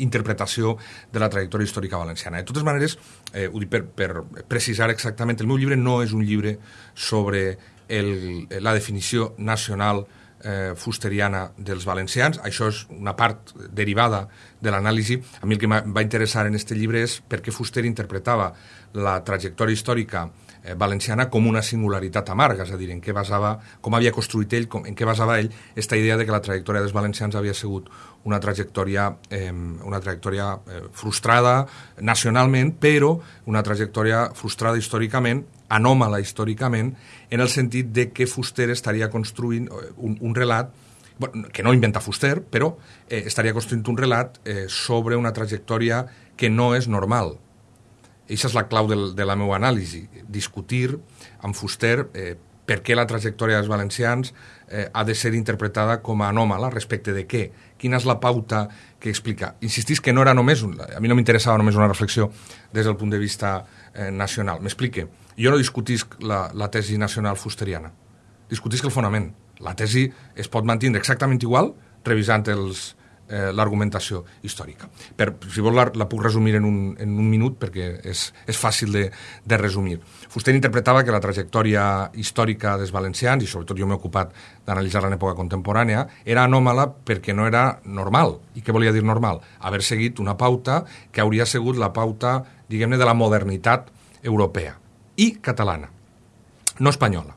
interpretació de la trajectòria històrica valenciana. De totes maneres, eh, ho dic per, per precisar exactament, el meu llibre no és un llibre sobre el, la definició nacional eh, fusteriana dels valencians. Això és una part derivada de l'anàlisi. A mi el que va interessar en aquest llibre és per què Fuster interpretava la trajectòria històrica eh, valenciana com una singularitat amarga, és a dir, en què basava, com havia construït ell, com, en què basava ell aquesta idea de que la trajectòria dels valencians havia sigut una trajectòria, eh, una trajectòria eh, frustrada nacionalment, però una trajectòria frustrada històricament, anòmala històricament, en el sentit de que Fuster estaria construint eh, un, un relat bueno, que no inventa Fuster, però eh, estaria construint un relat eh, sobre una trajectòria que no és normal. Aquesta és la clau del, de la meva anàlisi, discutir amb Fuster eh, per què la trajectòria dels valencians eh, ha de ser interpretada com a anòmala respecte de què, quina és la pauta que explica. Insistís que no era només, un, a mi no m'interessava només una reflexió des del punt de vista eh, nacional. M'explique. Jo no discutisc la, la tesi nacional fusteriana, discutisc el fonament. La tesi es pot mantenir exactament igual revisant els, eh, l'argumentació històrica. Per, si vols la, la puc resumir en un, en un minut perquè és, és fàcil de, de resumir. Fuster interpretava que la trajectòria històrica dels valencians, i sobretot jo m'he ocupat d'analitzar-la en època contemporània, era anòmala perquè no era normal. I què volia dir normal? Haver seguit una pauta que hauria sigut la pauta, diguem-ne, de la modernitat europea i catalana, no espanyola.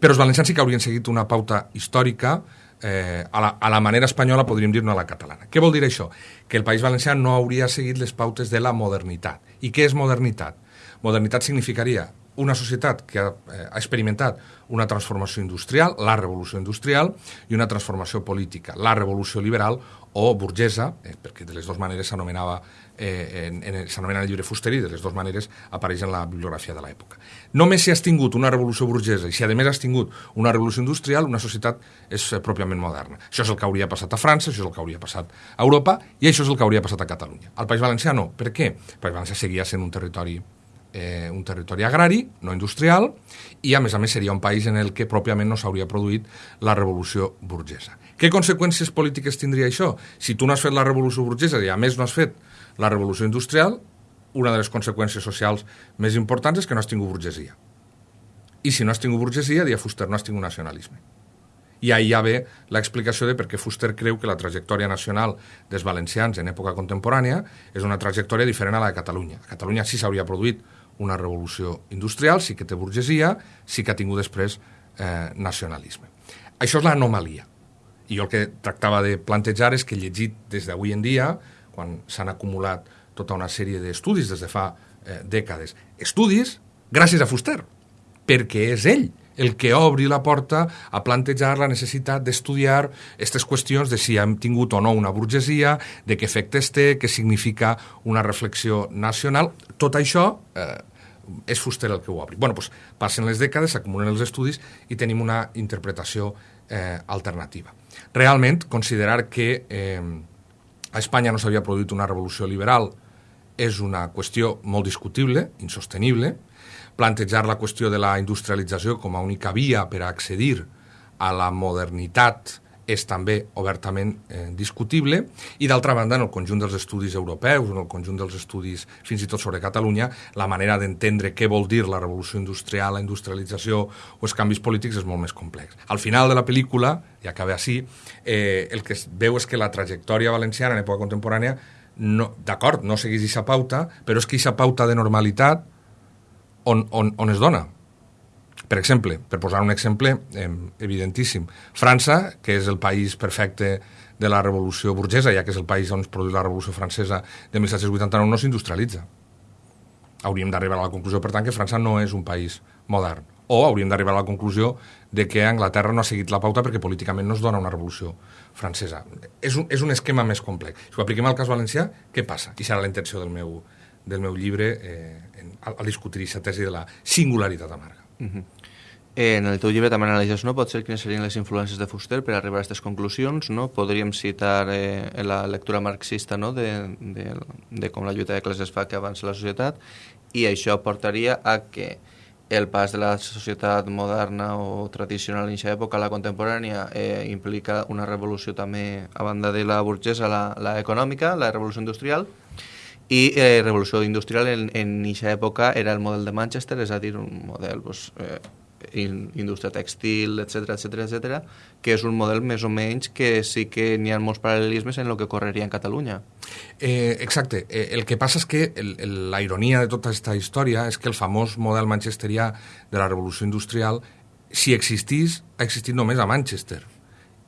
Però els valencians sí que haurien seguit una pauta històrica eh, a, la, a la manera espanyola, podríem dir, no a la catalana. Què vol dir això? Que el País Valencià no hauria seguit les pautes de la modernitat. I què és modernitat? Modernitat significaria una societat que ha, eh, ha experimentat una transformació industrial, la revolució industrial, i una transformació política, la revolució liberal o burgesa, eh, perquè de les dues maneres s'anomenava eh, en, en, s'anomena el llibre Fuster i de les dues maneres apareix en la bibliografia de l'època. Només si has tingut una revolució burgesa i si a més has tingut una revolució industrial, una societat és eh, pròpiament moderna. Això és el que hauria passat a França, això és el que hauria passat a Europa i això és el que hauria passat a Catalunya. Al País Valencià no. Per què? El País Valencià seguia sent un territori eh, un territori agrari, no industrial, i a més a més seria un país en el que pròpiament no s'hauria produït la revolució burgesa. Què conseqüències polítiques tindria això? Si tu no has fet la revolució burgesa i a més no has fet la revolució industrial, una de les conseqüències socials més importants és que no has tingut burgesia. I si no has tingut burgesia, dia Fuster, no has tingut nacionalisme. I ahir ja ve l'explicació de per què Fuster creu que la trajectòria nacional dels valencians en època contemporània és una trajectòria diferent a la de Catalunya. A Catalunya sí s'hauria produït una revolució industrial, sí que té burgesia, sí que ha tingut després eh, nacionalisme. Això és l'anomalia. I jo el que tractava de plantejar és que llegit des d'avui en dia quan s'han acumulat tota una sèrie d'estudis des de fa eh, dècades. Estudis gràcies a Fuster, perquè és ell el que obri la porta a plantejar la necessitat d'estudiar aquestes qüestions de si hem tingut o no una burgesia, de què efectes té, què significa una reflexió nacional. Tot això eh, és Fuster el que ho obri. Bueno, doncs, passen les dècades, s'acumulen els estudis i tenim una interpretació eh, alternativa. Realment, considerar que eh, a Espanya no s'havia produït una revolució liberal és una qüestió molt discutible, insostenible. Plantejar la qüestió de la industrialització com a única via per a accedir a la modernitat és també obertament eh, discutible i d'altra banda en el conjunt dels estudis europeus, en el conjunt dels estudis fins i tot sobre Catalunya, la manera d'entendre què vol dir la revolució industrial, la industrialització o els canvis polítics és molt més complex. Al final de la pel·lícula, i acaba així, eh, el que es veu és que la trajectòria valenciana en època contemporània no, d'acord, no seguís aquesta pauta, però és que aquesta pauta de normalitat on, on, on es dona? Per exemple, per posar un exemple eh, evidentíssim, França, que és el país perfecte de la revolució burgesa, ja que és el país on es produeix la revolució francesa de 1789, no s'industrialitza. Hauríem d'arribar a la conclusió, per tant, que França no és un país modern. O hauríem d'arribar a la conclusió de que Anglaterra no ha seguit la pauta perquè políticament no es dona una revolució francesa. És un, és un esquema més complex. Si ho apliquem al cas valencià, què passa? I serà la intenció del meu, del meu llibre eh, en, al, discutir aquesta tesi de la singularitat amarga. Uh -huh. En el teu llibre també analitzes, no? Potser quines serien les influències de Fuster per arribar a aquestes conclusions, no? Podríem citar eh, la lectura marxista, no?, de, de, de com la lluita de classes fa que avança la societat, i això portaria a que el pas de la societat moderna o tradicional en aquesta època a la contemporània eh, implica una revolució també, a banda de la burgesa, la, la econòmica, la revolució industrial, i eh, revolució industrial en, aquesta època era el model de Manchester, és a dir, un model pues, eh, in, indústria textil, etc etc etc, que és un model més o menys que sí que n'hi ha molts paral·lelismes en el que correria en Catalunya. Eh, exacte. Eh, el que passa és que el, el, la ironia de tota aquesta història és que el famós model manchesterià de la revolució industrial, si existís, ha existit només a Manchester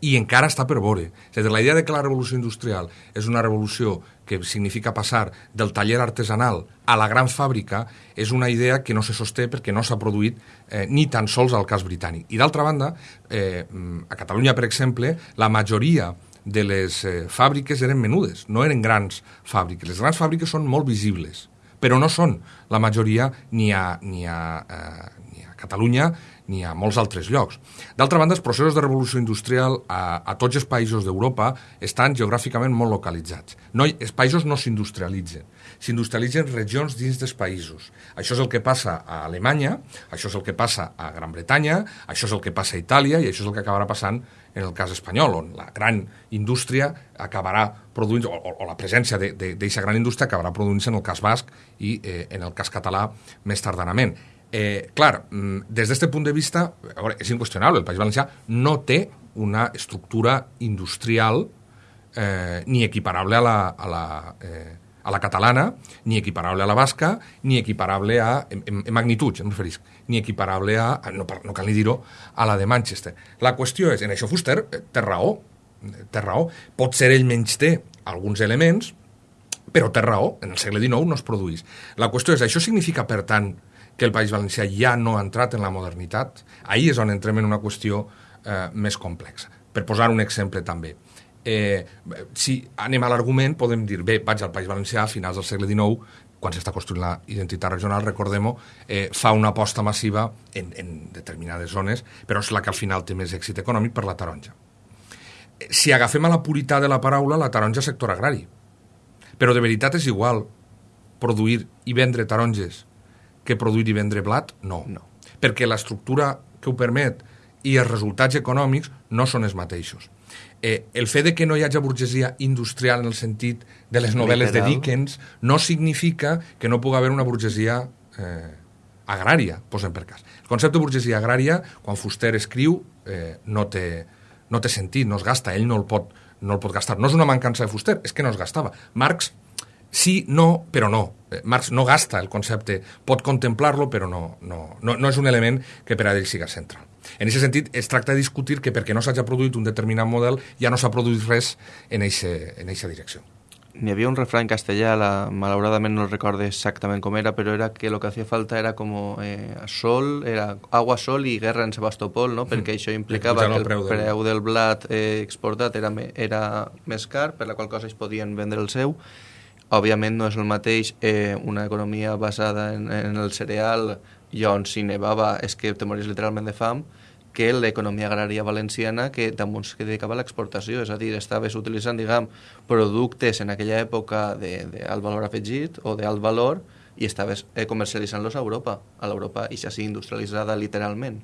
i encara està per veure. És a dir, la idea de que la revolució industrial és una revolució que significa passar del taller artesanal a la gran fàbrica és una idea que no se sosté perquè no s'ha produït eh, ni tan sols al cas britànic. I d'altra banda, eh, a Catalunya, per exemple, la majoria de les eh, fàbriques eren menudes, no eren grans fàbriques. Les grans fàbriques són molt visibles, però no són la majoria ni a, ni a, eh, ni a Catalunya ni a molts altres llocs. D'altra banda, els processos de revolució industrial a, a tots els països d'Europa estan geogràficament molt localitzats. No, els països no s'industrialitzen, s'industrialitzen regions dins dels països. Això és el que passa a Alemanya, això és el que passa a Gran Bretanya, això és el que passa a Itàlia i això és el que acabarà passant en el cas espanyol, on la gran indústria acabarà produint, o, o la presència d'aquesta gran indústria acabarà produint-se en el cas basc i eh, en el cas català més tardanament. Eh, clar, mm, des d'aquest punt de vista, veure, és inqüestionable, el País Valencià no té una estructura industrial eh, ni equiparable a la, a la eh, a la catalana, ni equiparable a la basca, ni equiparable a, en, en, magnituds, em referisc, ni equiparable a, no, no cal ni dir-ho, a la de Manchester. La qüestió és, en això Fuster eh, té raó, té raó. Pot ser ell menys té alguns elements, però té raó, en el segle XIX no es produís. La qüestió és, això significa, per tant, que el País Valencià ja no ha entrat en la modernitat? Ahir és on entrem en una qüestió eh, més complexa. Per posar un exemple també eh, si anem a l'argument, podem dir, bé, vaig al País Valencià a finals del segle XIX, quan s'està construint la identitat regional, recordem-ho, eh, fa una aposta massiva en, en determinades zones, però és la que al final té més èxit econòmic per la taronja. Eh, si agafem a la puritat de la paraula, la taronja és sector agrari. Però de veritat és igual produir i vendre taronges que produir i vendre blat? No. no. Perquè l'estructura que ho permet i els resultats econòmics no són els mateixos eh, el fet de que no hi hagi burgesia industrial en el sentit de les novel·les Literal. de Dickens no significa que no pugui haver una burgesia eh, agrària, posem per cas. El concepte de burgesia agrària, quan Fuster escriu, eh, no, té, no té sentit, no es gasta, ell no el, pot, no el pot gastar. No és una mancança de Fuster, és que no es gastava. Marx sí, no, però no. Eh, Marx no gasta el concepte, pot contemplar-lo, però no, no, no, no és un element que per a ell siga central. En aquest sentit, es tracta de discutir que perquè no s'hagi produït un determinat model ja no s'ha produït res en aquesta direcció. N'hi havia un refrany castellà, la, malauradament no recordo exactament com era, però era que lo que hacía falta era como eh, sol, era agua, sol i guerra en Sebastopol, no? perquè mm. això implicava que el preu, del... preu del blat eh, exportat era, era més car, per la qual cosa es podien vendre el seu. Òbviament no és el mateix eh, una economia basada en, en el cereal i on si nevava és que te mories literalment de fam, que l'economia agrària valenciana que damunt que dedicava a l'exportació, és a dir, estaves utilitzant, diguem, productes en aquella època d'alt valor afegit o d'alt valor i estaves eh, comercialitzant-los a Europa, a l'Europa i ja industrialitzada literalment.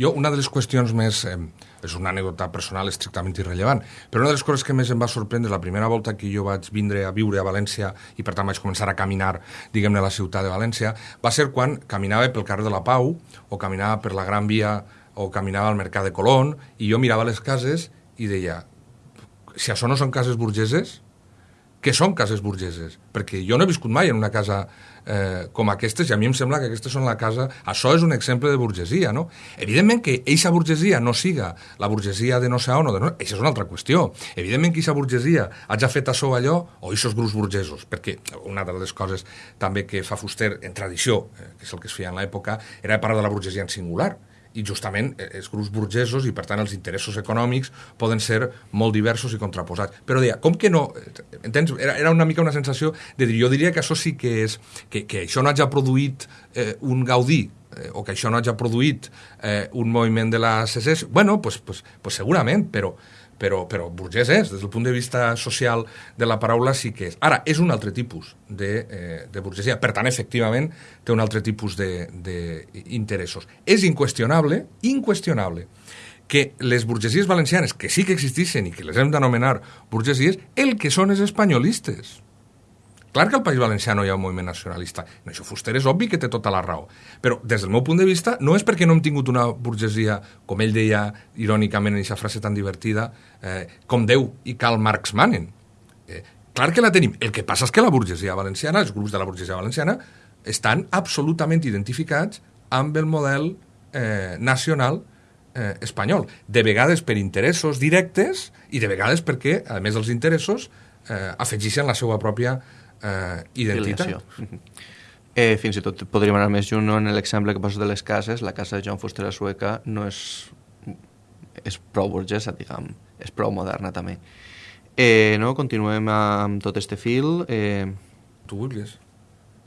Jo, una de les qüestions més... Eh, és una anècdota personal estrictament irrellevant, però una de les coses que més em va sorprendre la primera volta que jo vaig vindre a viure a València i per tant vaig començar a caminar, diguem-ne, a la ciutat de València, va ser quan caminava pel carrer de la Pau o caminava per la Gran Via o caminava al Mercat de Colón i jo mirava les cases i deia si això no són cases burgeses, què són cases burgeses? Perquè jo no he viscut mai en una casa eh, com aquestes, i a mi em sembla que aquestes són la casa... Això és un exemple de burgesia, no? Evidentment que eixa burgesia no siga la burgesia de no sé on o de no... Això és una altra qüestió. Evidentment que eixa burgesia hagi fet això allò, o eixos grups burgesos, perquè una de les coses també que fa Fuster en tradició, eh, que és el que es feia en l'època, era parlar de la burgesia en singular i justament eh, els grups burgesos i per tant els interessos econòmics poden ser molt diversos i contraposats. Però deia, com que no... Eh, entens? Era, era una mica una sensació de dir, jo diria que això sí que és... que, que això no hagi produït eh, un Gaudí eh, o que això no hagi produït eh, un moviment de la secessió, bueno, pues, pues, pues segurament, però, però, però burgès és, des del punt de vista social de la paraula sí que és. Ara, és un altre tipus de, eh, de burgesia, per tant, efectivament, té un altre tipus d'interessos. És inqüestionable, inqüestionable, que les burgesies valencianes, que sí que existeixen i que les hem d'anomenar burgesies, el que són és espanyolistes. Clar que al País Valencià no hi ha un moviment nacionalista. En això Fuster és obvi que té tota la raó. Però, des del meu punt de vista, no és perquè no hem tingut una burgesia, com ell deia irònicament en aquesta frase tan divertida, eh, com Déu i Karl Marx manen. Eh, clar que la tenim. El que passa és que la burgesia valenciana, els grups de la burgesia valenciana, estan absolutament identificats amb el model eh, nacional eh, espanyol. De vegades per interessos directes i de vegades perquè, a més dels interessos, eh, afegeixen la seva pròpia identitat. Eh, fins i tot podríem anar més junt en l'exemple que poses de les cases. La casa de John Fuster a Sueca no és, és prou burgesa, diguem, és prou moderna també. Eh, no? Continuem amb tot este fil. Eh... Tu vulguis.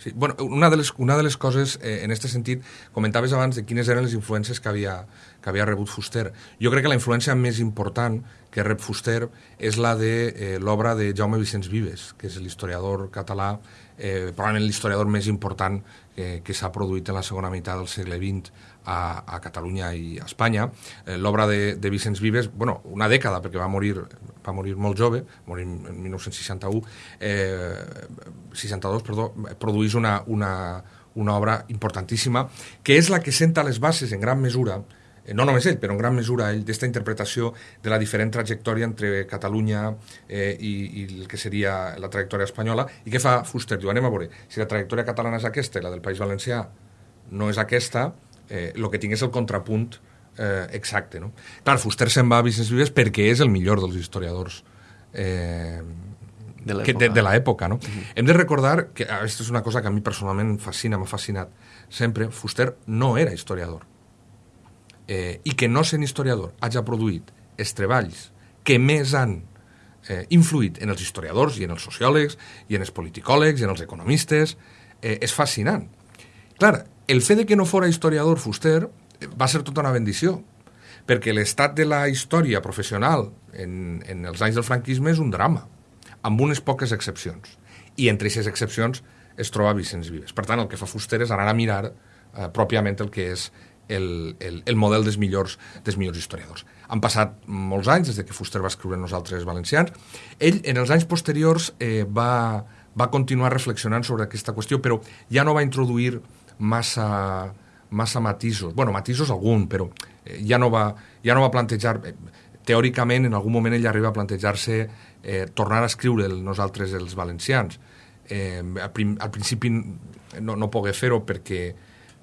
Sí. Bueno, una de les, una de les coses, eh, en aquest sentit, comentaves abans de quines eren les influències que havia, que havia rebut Fuster. Jo crec que la influència més important que rep Fuster és la de eh, l'obra de Jaume Vicenç Vives, que és l'historiador català, eh, probablement l'historiador més important eh, que s'ha produït en la segona meitat del segle XX a, a Catalunya i a Espanya. Eh, L'obra de, de Vicenç Vives, bueno, una dècada, perquè va morir, va morir molt jove, morir en 1961, eh, 62, perdó, produeix una, una, una obra importantíssima, que és la que senta les bases en gran mesura Eh, no només ell, però en gran mesura ell, d'esta interpretació de la diferent trajectòria entre Catalunya eh, i, i el que seria la trajectòria espanyola, i què fa Fuster? Diu, anem a veure, si la trajectòria catalana és aquesta i la del País Valencià no és aquesta, eh, el que tinc és el contrapunt eh, exacte. No? Clar, Fuster se'n va a Vicenç Vives perquè és el millor dels historiadors eh, de l'època. No? Mm -hmm. Hem de recordar que, aquesta és una cosa que a mi personalment em fascina, m'ha fascinat sempre, Fuster no era historiador eh, i que no sent historiador hagi produït els treballs que més han eh, influït en els historiadors i en els sociòlegs i en els politicòlegs i en els economistes eh, és fascinant. Clar, el fet de que no fora historiador Fuster eh, va ser tota una bendició, perquè l'estat de la història professional en, en els anys del franquisme és un drama, amb unes poques excepcions. I entre aquestes excepcions es troba Vicenç Vives. Per tant, el que fa Fuster és anar a mirar eh, pròpiament el que és el, el, el model dels millors, dels millors historiadors. Han passat molts anys des de que Fuster va escriure Nosaltres Valencians. Ell, en els anys posteriors, eh, va, va continuar reflexionant sobre aquesta qüestió, però ja no va introduir massa, massa matisos. bueno, matisos algun, però eh, ja, no va, ja no va plantejar... Eh, teòricament, en algun moment ell arriba a plantejar-se eh, tornar a escriure el Nosaltres els valencians. Eh, al, prim, al principi no, no pogué fer-ho perquè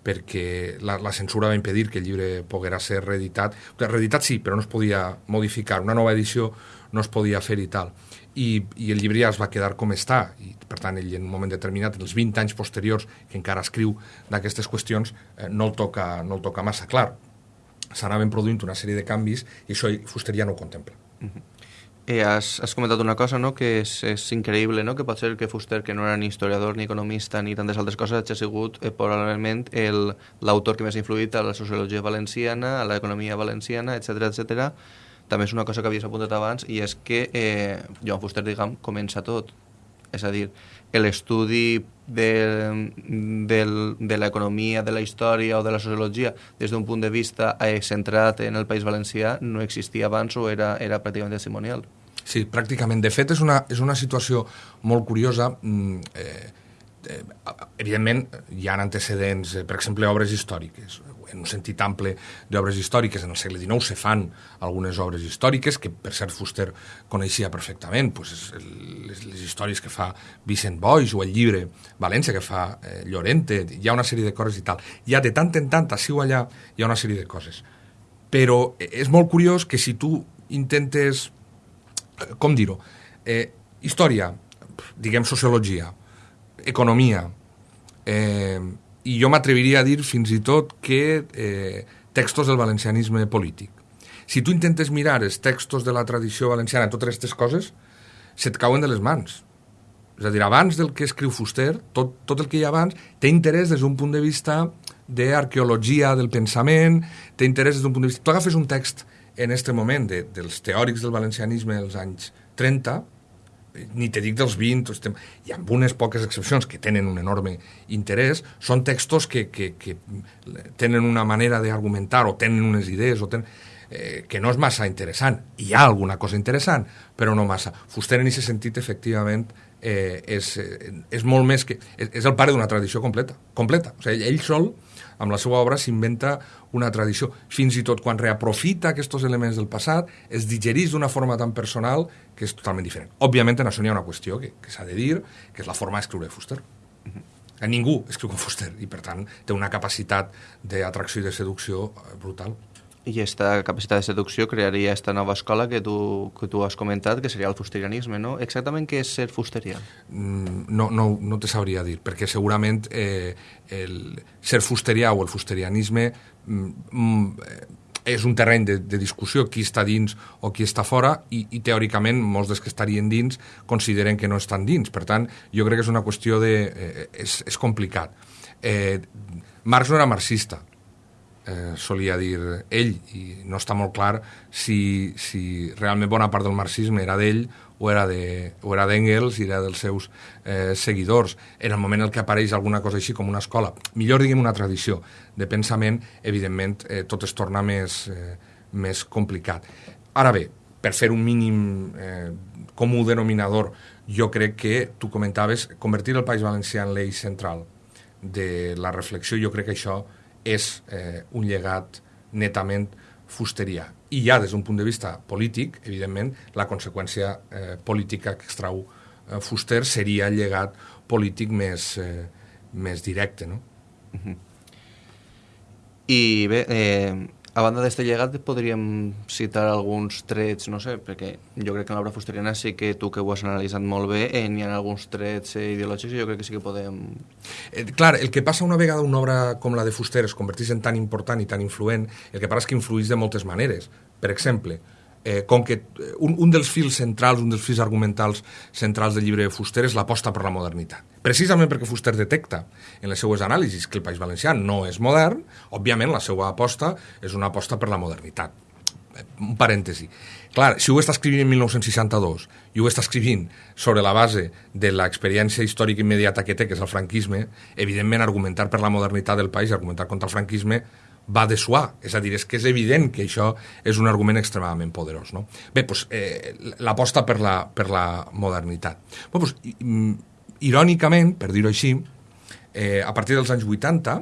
perquè la, la censura va impedir que el llibre poguera ser reeditat. Reeditat sí, però no es podia modificar. Una nova edició no es podia fer i tal. I, i el llibre ja es va quedar com està. I, per tant, ell en un moment determinat, en els 20 anys posteriors, que encara escriu d'aquestes qüestions, eh, no, el toca, no el toca massa clar. S'anaven produint una sèrie de canvis i això Fuster ja no ho contempla. Uh -huh. Eh, has, has comentat una cosa, no?, que és, és increïble, no?, que pot ser que Fuster, que no era ni historiador, ni economista, ni tantes altres coses, hagi sigut eh, probablement l'autor que més ha influït a la sociologia valenciana, a l'economia valenciana, etc etc. També és una cosa que havies apuntat abans, i és que eh, Joan Fuster, diguem, comença tot. És a dir, l'estudi de, de, de l'economia, de la història o de la sociologia des d'un punt de vista eh, centrat en el País Valencià no existia abans o era, era pràcticament testimonial. Sí, pràcticament. De fet, és una, és una situació molt curiosa. Mm, eh, eh, evidentment, hi ha antecedents, eh, per exemple, obres històriques. En un sentit ample d'obres històriques, en el segle XIX se fan algunes obres històriques, que per cert Fuster coneixia perfectament, pues, les, les històries que fa Vicent Boix o el llibre València que fa eh, Llorente, hi ha una sèrie de coses i tal. Hi ha de tant en tant, així o allà, hi ha una sèrie de coses. Però eh, és molt curiós que si tu intentes com dir-ho, eh, història, diguem sociologia, economia, eh, i jo m'atreviria a dir fins i tot que eh, textos del valencianisme polític. Si tu intentes mirar els textos de la tradició valenciana, totes aquestes coses, se't cauen de les mans. És a dir, abans del que escriu Fuster, tot, tot el que hi ha abans, té interès des d'un punt de vista d'arqueologia del pensament, té interès des d'un punt de vista... Tu agafes un text en aquest moment de, dels teòrics del valencianisme dels anys 30, ni te dic dels 20, estem, i amb unes poques excepcions que tenen un enorme interès, són textos que, que, que tenen una manera d'argumentar o tenen unes idees o tenen, eh, que no és massa interessant. Hi ha alguna cosa interessant, però no massa. Fuster en aquest sentit, efectivament, eh, és, eh, és molt més que... És, és el pare d'una tradició completa. completa. O sigui, ell, sol amb la seva obra s'inventa una tradició. Fins i tot quan reaprofita aquests elements del passat, es digerís d'una forma tan personal que és totalment diferent. Òbviament, en això hi ha una qüestió que, que s'ha de dir, que és la forma d'escriure Fuster. Uh -huh. Ningú escriu com Fuster i, per tant, té una capacitat d'atracció i de seducció eh, brutal. I aquesta capacitat de seducció crearia aquesta nova escola que tu, que tu has comentat, que seria el fusterianisme, no? Exactament què és ser fusterià? Mm, no, no, no te sabria dir, perquè segurament eh, el ser fusterià o el fusterianisme mm, mm, és un terreny de, de discussió, qui està dins o qui està fora, i, i teòricament molts dels que estarien dins consideren que no estan dins. Per tant, jo crec que és una qüestió de... Eh, és, és complicat. Eh, Marx no era marxista, eh, solia dir ell, i no està molt clar si, si realment bona part del marxisme era d'ell o era de, o era d'Engels i era dels seus eh, seguidors. En el moment en què apareix alguna cosa així com una escola, millor diguem una tradició de pensament, evidentment eh, tot es torna més, eh, més complicat. Ara bé, per fer un mínim eh, comú denominador, jo crec que, tu comentaves, convertir el País Valencià en l'eix central de la reflexió, jo crec que això és eh, un llegat netament fusteria. I ja des d'un punt de vista polític, evidentment, la conseqüència eh, política que extrau eh, Fuster seria el llegat polític més, eh, més directe. No? Uh -huh. I bé, eh, a banda d'este llegat, podríem citar alguns trets, no sé, perquè jo crec que en l'obra fusteriana sí que tu que ho has analitzat molt bé, eh, n'hi ha alguns trets eh, ideològics i jo crec que sí que podem... Eh, clar, el que passa una vegada una obra com la de Fuster es converteix en tan important i tan influent, el que passa és que influeix de moltes maneres. Per exemple, eh, com que eh, un, un dels fils centrals, un dels fils argumentals centrals del llibre de Fuster és l'aposta per la modernitat. Precisament perquè Fuster detecta en les seues anàlisis que el País Valencià no és modern, òbviament la seva aposta és una aposta per la modernitat. Eh, un parèntesi. Clar, si ho està escrivint en 1962 i ho està escrivint sobre la base de l'experiència històrica immediata que té, que és el franquisme, evidentment argumentar per la modernitat del país, argumentar contra el franquisme, va de suar. És a dir, és que és evident que això és un argument extremadament poderós. No? Bé, doncs, eh, l'aposta per, la, per la modernitat. Bé, doncs, irònicament, per dir-ho així, eh, a partir dels anys 80,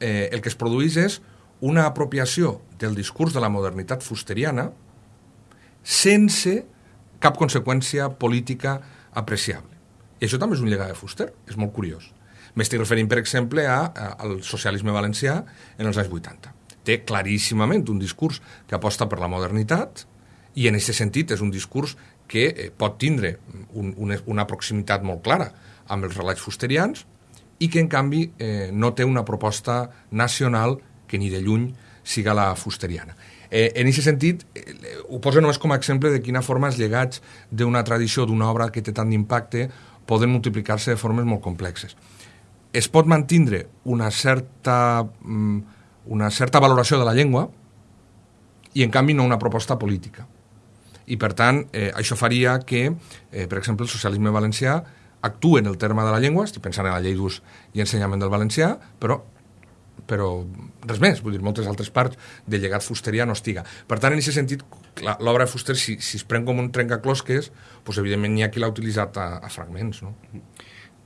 eh, el que es produeix és una apropiació del discurs de la modernitat fusteriana sense cap conseqüència política apreciable. I això també és un llegat de Fuster, és molt curiós. M'estic referint, per exemple, a, a, al socialisme valencià en els anys 80. Té claríssimament un discurs que aposta per la modernitat i en aquest sentit és un discurs que eh, pot tindre un, una, una proximitat molt clara amb els relats fusterians i que, en canvi, eh, no té una proposta nacional que ni de lluny siga la fusteriana. Eh, en aquest sentit, eh, ho poso només com a exemple de quina forma els llegats d'una tradició, d'una obra que té tant d'impacte, poden multiplicar-se de formes molt complexes es pot mantindre una certa, mm, una certa valoració de la llengua i, en canvi, no una proposta política. I, per tant, eh, això faria que, eh, per exemple, el socialisme valencià actua en el terme de la llengua, estic pensant en la llei d'ús i ensenyament del valencià, però però res més, vull dir, moltes altres parts del llegat fusterià no estiga. Per tant, en aquest sentit, l'obra de Fuster, si, si es pren com un trencaclosques, doncs, evidentment, n'hi ha qui l'ha utilitzat a, a fragments, no?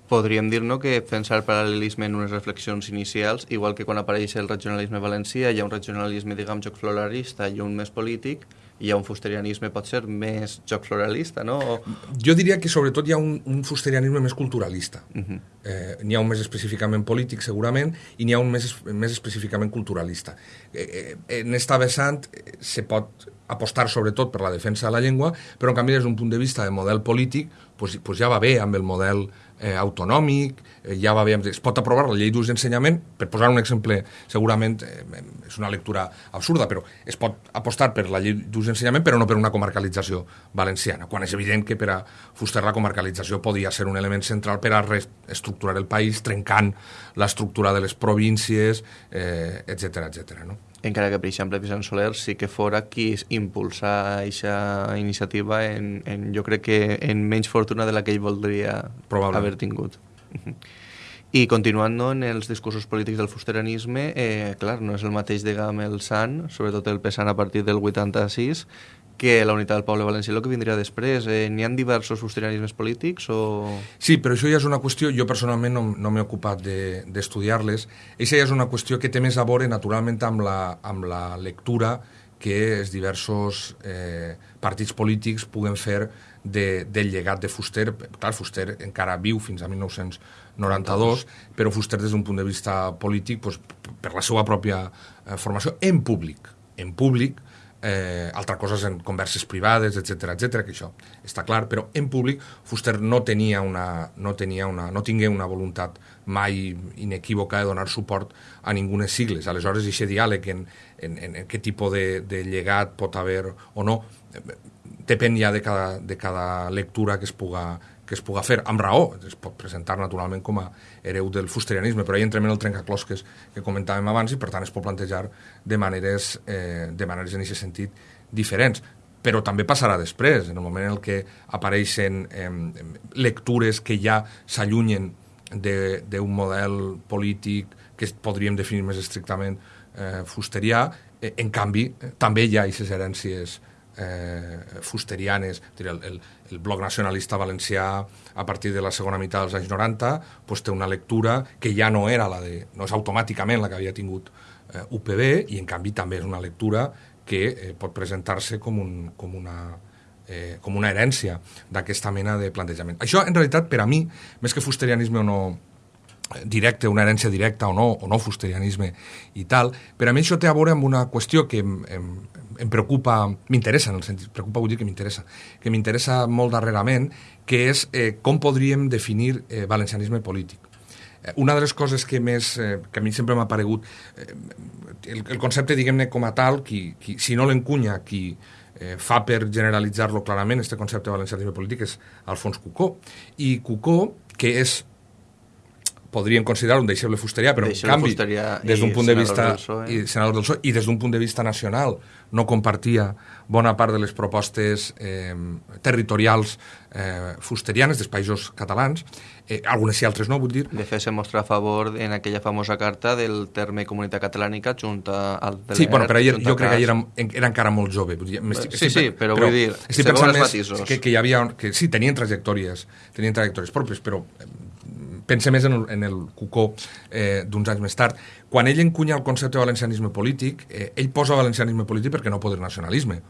Podríem dir-no que fent el paral·lelisme en unes reflexions inicials, igual que quan apareix el regionalisme valencià, hi ha un regionalisme, diguem, joc floralista i un més polític, hi ha un fusterianisme, pot ser, més joc floralista, no? O... Jo diria que sobretot hi ha un, un fusterianisme més culturalista. Uh -huh. eh, n'hi ha un més específicament polític, segurament, i n'hi ha un més, més específicament culturalista. Eh, eh, en esta vessant eh, se pot apostar sobretot per la defensa de la llengua, però en canvi des d'un punt de vista de model polític pues, pues ja va bé amb el model eh, autonòmic, eh, ja va bé, es pot aprovar la llei d'ús d'ensenyament, per posar un exemple, segurament eh, és una lectura absurda, però es pot apostar per la llei d'ús d'ensenyament, però no per una comarcalització valenciana, quan és evident que per a Fuster la comarcalització podia ser un element central per a reestructurar el país, trencant l'estructura de les províncies, eh, etc etc. no? Encara que, per exemple, Vicent Soler sí que fora qui impulsa aquesta iniciativa en, en, jo crec que en menys fortuna de la que ell voldria haver tingut. I continuant no, en els discursos polítics del fusterianisme, eh, clar, no és el mateix, diguem, el Sant, sobretot el pesant a partir del 86, que la unitat del poble valencià el que vindria després. Eh, N'hi han diversos fusterianismes polítics o...? Sí, però això ja és una qüestió, jo personalment no, no m'he ocupat d'estudiar-les, de, això ja és una qüestió que té més a veure naturalment amb la, amb la lectura que els diversos eh, partits polítics puguen fer de, del llegat de Fuster. Clar, Fuster encara viu fins a 1992, però Fuster des d'un punt de vista polític, doncs, per la seva pròpia eh, formació, en públic, en públic, altra cosa en converses privades, etc etc que això està clar, però en públic Fuster no tenia una, no tenia una, no tingué una voluntat mai inequívoca de donar suport a ningunes sigles. Aleshores, aquest diàleg en, en, en, en què tipus de, de llegat pot haver o no, depèn ja de cada, de cada lectura que es puga, que es puga fer, amb raó, es pot presentar naturalment com a hereu del fusterianisme, però hi entrem en el trencaclosques que comentàvem abans i per tant es pot plantejar de maneres, eh, de maneres en aquest sentit diferents. però també passarà després, en el moment en què apareixen eh, lectures que ja s'allunyen d'un model polític que podríem definir més estrictament eh, fusterià, eh, en canvi, eh, també hi ha aquestes herències eh, fusterianes, el, el, el bloc nacionalista valencià a partir de la segona meitat dels anys 90 pues, té una lectura que ja no era la de, no és automàticament la que havia tingut eh, UPB i en canvi també és una lectura que eh, pot presentar-se com, un, com, una, eh, com una herència d'aquesta mena de plantejament. Això, en realitat, per a mi, més que fusterianisme o no directe, una herència directa o no, o no fusterianisme i tal, per a mi això té a veure amb una qüestió que em, em, em preocupa, m'interessa, en el sentit, preocupa vull dir que m'interessa, que m'interessa molt darrerament, que és eh, com podríem definir eh, valencianisme polític. Eh, una de les coses que més, eh, que a mi sempre m'ha paregut, eh, el, el concepte, diguem-ne, com a tal, qui, qui, si no l'encunya, qui eh, fa per generalitzar-lo clarament, este concepte de valencianisme polític, és Alfons Cucó. I Cucó, que és podríem considerar un deixeble fusterià, però en canvi, des d'un punt de vista i senador del PSOE, i des d'un punt de vista nacional no compartia bona part de les propostes eh, territorials eh, fusterianes dels països catalans, eh, algunes sí, altres no, vull dir. De fet, se mostra a favor en aquella famosa carta del terme comunitat catalànica junta al Sí, bueno, però jo, jo crec que era, era encara molt jove. Vull dir, estic, sí, sí, però, però vull dir, estic segons els matisos. Que, que hi havia, que sí, tenien trajectòries, tenien trajectòries pròpies, però pense més en el, en el Cucó eh, d'uns anys més tard. Quan ell encunya el concepte de valencianisme polític, eh, ell posa valencianisme polític perquè no poder nacionalisme.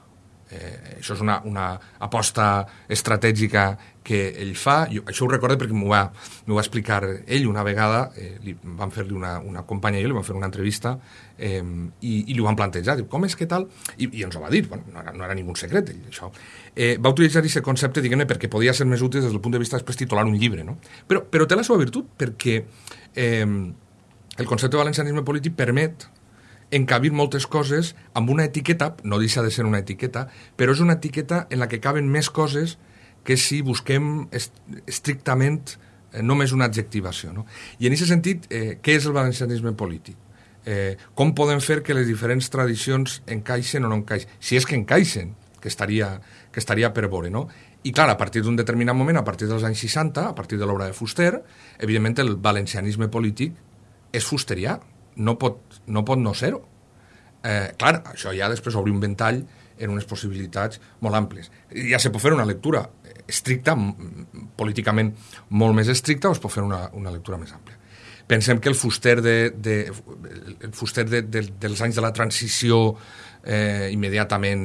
Eh, això és una, una aposta estratègica que ell fa. Jo, això ho recordo perquè m'ho va, va explicar ell una vegada, eh, li van fer-li una, una companya i jo, li van fer una entrevista eh, i, i li ho van plantejar. Diu, com és que tal? I, i ens ho va dir, bueno, no, era, no era ningú secret, ell, això. Eh, va utilitzar aquest concepte, diguem-ne, perquè podia ser més útil des del punt de vista després titular un llibre, no? Però, però té la seva virtut, perquè eh, el concepte de valencianisme polític permet encabir moltes coses amb una etiqueta, no deixa de ser una etiqueta, però és una etiqueta en la que caben més coses que si busquem est estrictament eh, només una adjectivació. No? I en aquest sentit, eh, què és el valencianisme polític? Eh, com podem fer que les diferents tradicions encaixen o no encaixen? Si és que encaixen, que estaria, que estaria per veure, no? I clar, a partir d'un determinat moment, a partir dels anys 60, a partir de l'obra de Fuster, evidentment el valencianisme polític és fusterià, no pot no, pot no ser-ho. Eh, clar, això ja després obri un ventall en unes possibilitats molt amples. Ja se pot fer una lectura estricta, políticament molt més estricta, o es pot fer una, una lectura més àmplia. Pensem que el fuster, de, de, el fuster de, de, dels anys de la transició eh, immediatament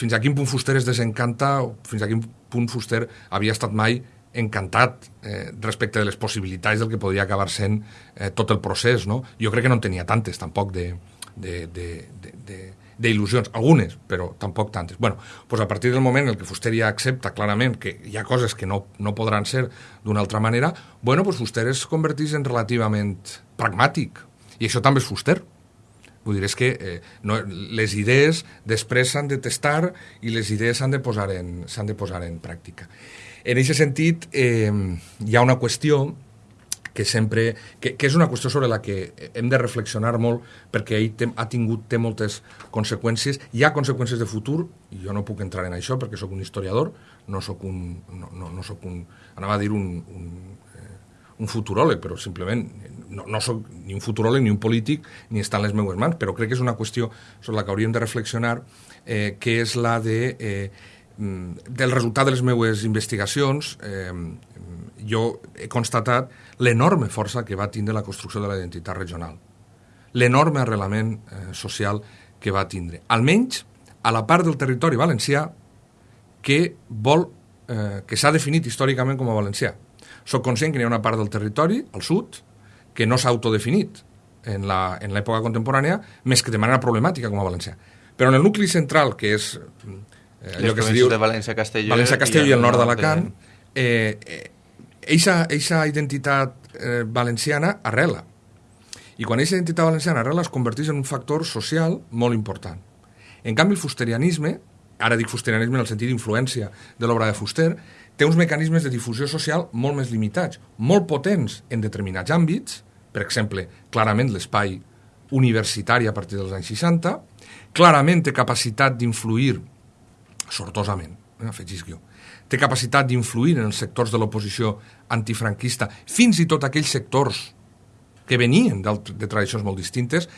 fins a quin punt Fuster es desencanta fins a quin punt Fuster havia estat mai encantat eh, respecte de les possibilitats del que podria acabar sent eh, tot el procés. No? Jo crec que no en tenia tantes, tampoc, de, de, de, de, de d'il·lusions, algunes, però tampoc tantes. bueno, doncs a partir del moment en què Fuster ja accepta clarament que hi ha coses que no, no podran ser d'una altra manera, bueno, doncs Fuster es converteix en relativament pragmàtic. I això també és Fuster. Vull dir, és que eh, no, les idees després s'han de testar i les idees s'han de, posar en, de posar en pràctica. En aquest sentit, eh, hi ha una qüestió que sempre, que, que és una qüestió sobre la que hem de reflexionar molt perquè ell té, ha tingut, té moltes conseqüències, hi ha conseqüències de futur, i jo no puc entrar en això perquè sóc un historiador, no sóc un, no, no, no sóc un, anava a dir un, un, eh, un futuròleg, però simplement no, no sóc ni un futuròleg ni un polític ni està en les meues mans, però crec que és una qüestió sobre la que hauríem de reflexionar, eh, que és la de eh, del resultat de les meves investigacions, eh, jo he constatat l'enorme força que va tindre la construcció de la identitat regional, l'enorme arrelament eh, social que va tindre, almenys a la part del territori valencià que vol eh, que s'ha definit històricament com a valencià. Soc conscient que hi ha una part del territori, al sud, que no s'ha autodefinit en l'època contemporània, més que de manera problemàtica com a valencià. Però en el nucli central, que és eh, allò que es diu... de València, Castelló... València, Castelló i, i el nord d'Alacant, eh, eh, eixa, eixa identitat eh, valenciana arrela. I quan aquesta identitat valenciana arrela es converteix en un factor social molt important. En canvi, el fusterianisme, ara dic fusterianisme en el sentit d'influència de l'obra de Fuster, té uns mecanismes de difusió social molt més limitats, molt potents en determinats àmbits, per exemple, clarament l'espai universitari a partir dels anys 60, clarament té capacitat d'influir, sortosament, eh, afegis jo, té capacitat d'influir en els sectors de l'oposició antifranquista, fins i tot aquells sectors que venien de tradicions molt distintes,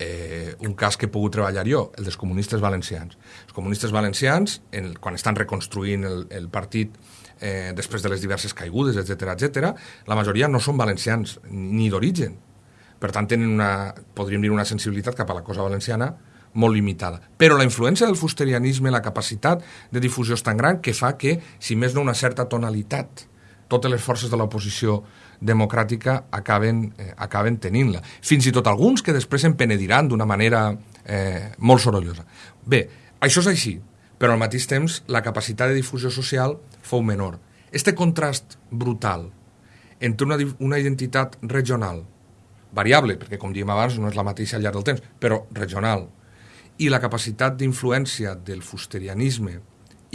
eh, un cas que he pogut treballar jo, el dels comunistes valencians. Els comunistes valencians, en, quan estan reconstruint el, el partit eh, després de les diverses caigudes, etc etc, la majoria no són valencians ni d'origen. Per tant, tenen una, podríem dir una sensibilitat cap a la cosa valenciana molt limitada. Però la influència del fusterianisme, la capacitat de difusió és tan gran que fa que, si més no una certa tonalitat, totes les forces de l'oposició democràtica acaben, eh, acaben tenint-la. Fins i tot alguns que després en penediran d'una manera eh, molt sorollosa. Bé, això és així, però al mateix temps la capacitat de difusió social fou menor. Este contrast brutal entre una, una identitat regional, variable, perquè com diem abans no és la mateixa al llarg del temps, però regional, i la capacitat d'influència del fusterianisme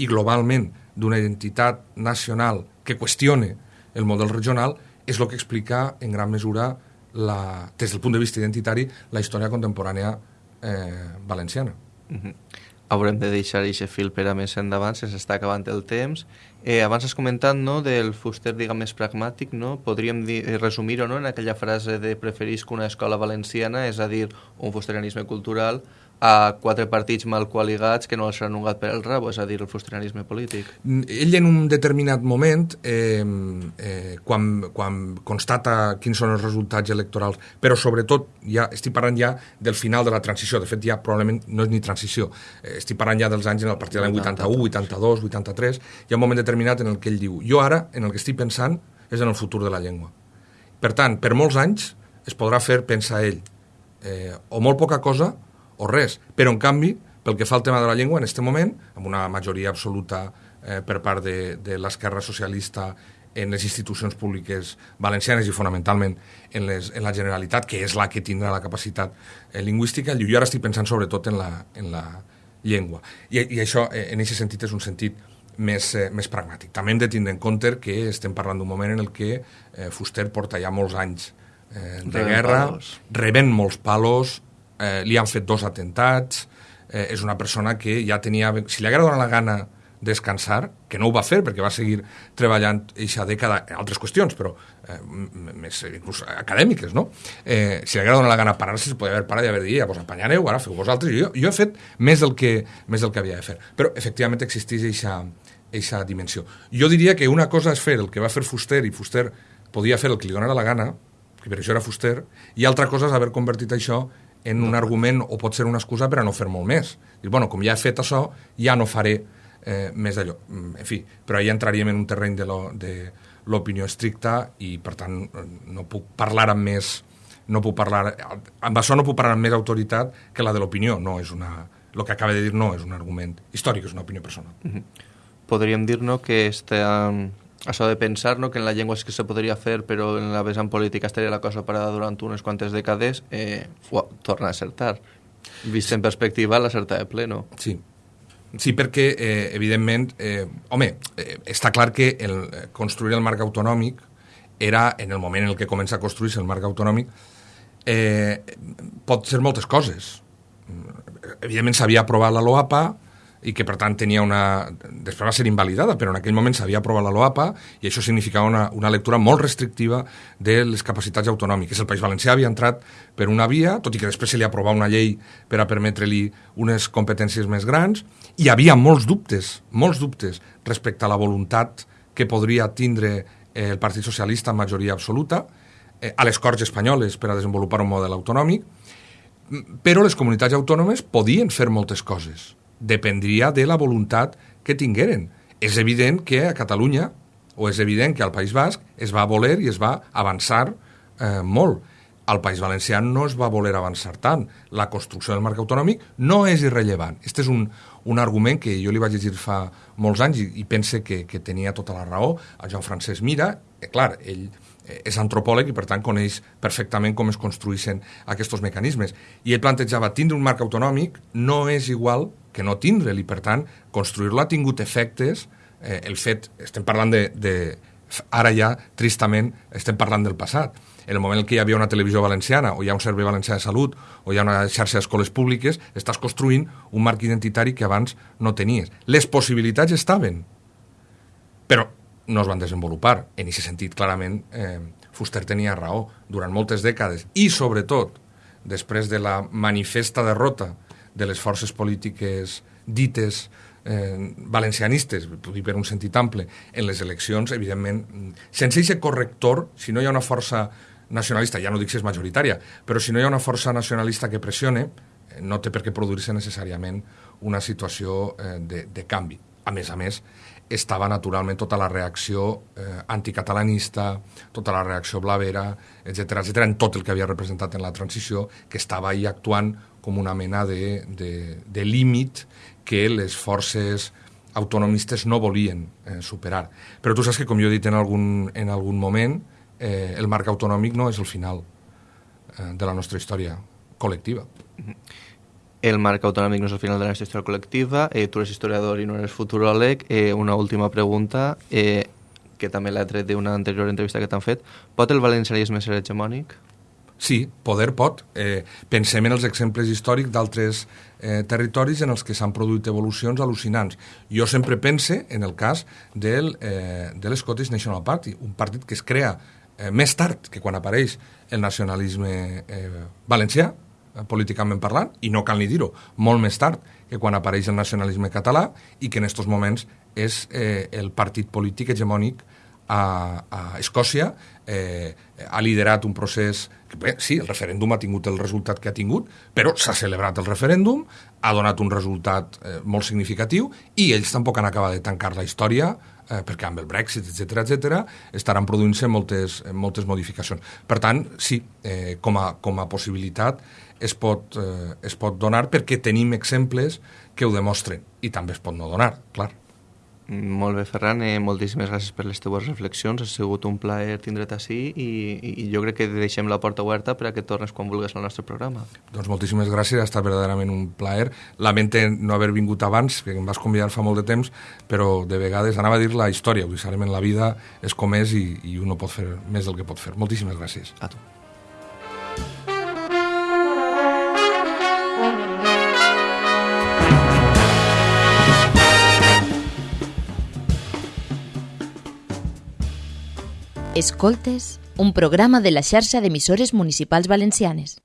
i globalment d'una identitat nacional que qüestione el model regional és el que explica en gran mesura la, des del punt de vista identitari la història contemporània eh, valenciana. Mm -hmm. Haurem de deixar aquest fil per a més endavant, se s'està acabant el temps. Eh, abans has comentat no, del fuster diguem, més pragmàtic, no? podríem resumir-ho no, en aquella frase de preferisc una escola valenciana, és a dir, un fusterianisme cultural, a quatre partits mal qualigats que no els han ungat per el rabo, és a dir, el frustranisme polític. Ell en un determinat moment, eh, eh, quan, quan constata quins són els resultats electorals, però sobretot, ja estic parlant ja del final de la transició, de fet ja probablement no és ni transició, eh, estic parlant ja dels anys en el partit de l'any 81, 82, 83, hi ha un moment determinat en el que ell diu, jo ara, en el que estic pensant, és en el futur de la llengua. Per tant, per molts anys es podrà fer pensar ell, eh, o molt poca cosa, o res. Però, en canvi, pel que fa al tema de la llengua, en aquest moment, amb una majoria absoluta eh, per part de, de l'esquerra socialista en les institucions públiques valencianes i fonamentalment en, les, en la Generalitat, que és la que tindrà la capacitat eh, lingüística, jo ara estic pensant sobretot en la, en la llengua. I, i això, eh, en aquest sentit, és un sentit més, eh, més pragmàtic. També hem de tindre en compte que estem parlant d'un moment en el que eh, Fuster porta ja molts anys eh, de rebent guerra, palos. rebent molts palos, eh, li han fet dos atentats, eh, és una persona que ja tenia... Si li haguera donat la gana descansar, que no ho va fer perquè va seguir treballant eixa dècada en altres qüestions, però eh, més inclús acadèmiques, no? Eh, si li haguera donat la gana parar-se, se podia haver parat i haver dit, ja, vos apanyareu, ara feu vosaltres. Jo, jo he fet més del, que, més del que havia de fer. Però, efectivament, existeix eixa, eixa dimensió. Jo diria que una cosa és fer el que va fer Fuster, i Fuster podia fer el que li donara la gana, que per això era Fuster, i altra cosa és haver convertit això en un argument o pot ser una excusa per a no fer molt més. Dir, bueno, com ja he fet això, ja no faré eh, més d'allò. Mm, en fi, però ahir entraríem en un terreny de l'opinió estricta i, per tant, no puc parlar amb més no puc parlar, amb això no puc parlar amb més autoritat que la de l'opinió, no és una, el que acaba de dir no és un argument històric, és una opinió personal. Mm -hmm. Podríem dir no, que este, um, això de pensar no, que en la llengua és que se podria fer, però en la vessant política estaria la cosa parada durant unes quantes dècades, eh, uau, torna a acertar. Vist en perspectiva, l'acerta de ple, no? Sí, Sí, perquè, eh, evidentment, eh, home, eh, està clar que el, eh, construir el marc autonòmic era, en el moment en el que comença a construir-se el marc autonòmic, eh, pot ser moltes coses. Evidentment s'havia aprovat la LOAPA, i que per tant tenia una... després va ser invalidada, però en aquell moment s'havia aprovat la LOAPA i això significava una, una lectura molt restrictiva de les capacitats autonòmiques. El País Valencià havia entrat per una via, tot i que després se li aprovava una llei per a permetre-li unes competències més grans, i hi havia molts dubtes, molts dubtes respecte a la voluntat que podria tindre eh, el Partit Socialista en majoria absoluta, eh, a les Corts Espanyoles per a desenvolupar un model autonòmic, però les comunitats autònomes podien fer moltes coses dependria de la voluntat que tingueren. És evident que a Catalunya, o és evident que al País Basc, es va voler i es va avançar eh, molt. Al País Valencià no es va voler avançar tant. La construcció del marc autonòmic no és irrellevant. Este és un, un argument que jo li vaig llegir fa molts anys i, i pense que, que tenia tota la raó. A Joan Francesc Mira, que clar, ell Eh, és antropòleg i per tant coneix perfectament com es construeixen aquests mecanismes. I ell plantejava tindre un marc autonòmic no és igual que no tindre'l i per tant construir-lo ha tingut efectes eh, el fet, estem parlant de, de ara ja tristament estem parlant del passat En el moment en què hi havia una televisió valenciana, o hi ha un servei valencià de salut, o hi ha una xarxa d'escoles públiques, estàs construint un marc identitari que abans no tenies. Les possibilitats estaven, però no es van desenvolupar. En aquest sentit, clarament, eh, Fuster tenia raó. Durant moltes dècades, i sobretot després de la manifesta derrota de les forces polítiques dites eh, valencianistes, dir per un sentit ample, en les eleccions, evidentment, sense aquest corrector, si no hi ha una força nacionalista, ja no dic si és majoritària, però si no hi ha una força nacionalista que pressione, eh, no té per què produir-se necessàriament una situació eh, de, de canvi. A més a més, estava naturalment tota la reacció eh, anticatalanista, tota la reacció blavera, etc etc en tot el que havia representat en la transició, que estava ahí actuant com una mena de, de, de límit que les forces autonomistes no volien eh, superar. Però tu saps que, com jo he dit en algun, en algun moment, eh, el marc autonòmic no és el final eh, de la nostra història col·lectiva. El marc autonòmic no és el final de la història col·lectiva, eh, tu eres historiador i no eres futuròleg. Eh, una última pregunta, eh, que també l'ha tret d'una anterior entrevista que t'han fet. Pot el valencianisme ser hegemònic? Sí, poder pot. Eh, pensem en els exemples històrics d'altres eh, territoris en els que s'han produït evolucions al·lucinants. Jo sempre pense en el cas del, eh, de l'Scottish National Party, un partit que es crea eh, més tard que quan apareix el nacionalisme eh, valencià, políticament parlant, i no cal ni dir-ho, molt més tard que quan apareix el nacionalisme català i que en aquests moments és eh, el partit polític hegemònic a, a Escòcia, eh, ha liderat un procés que, bé, sí, el referèndum ha tingut el resultat que ha tingut, però s'ha celebrat el referèndum, ha donat un resultat eh, molt significatiu i ells tampoc han acabat de tancar la història eh, perquè amb el Brexit, etc etc estaran produint-se moltes, moltes modificacions. Per tant, sí, eh, com, a, com a possibilitat es pot, eh, es pot donar perquè tenim exemples que ho demostren i també es pot no donar, clar. Molt bé, Ferran, eh, moltíssimes gràcies per les teves reflexions. Ha sigut un plaer tindre't així i, i jo crec que deixem la porta oberta per a que tornes quan vulguis al nostre programa. Doncs moltíssimes gràcies, ha estat verdaderament un plaer. Lamente no haver vingut abans, que em vas convidar fa molt de temps, però de vegades anava a dir la història, vull dir, en la vida és com és i, i un no pot fer més del que pot fer. Moltíssimes gràcies. A tu. Escoltes, un programa de la xarxa d'emissores municipals valencianes.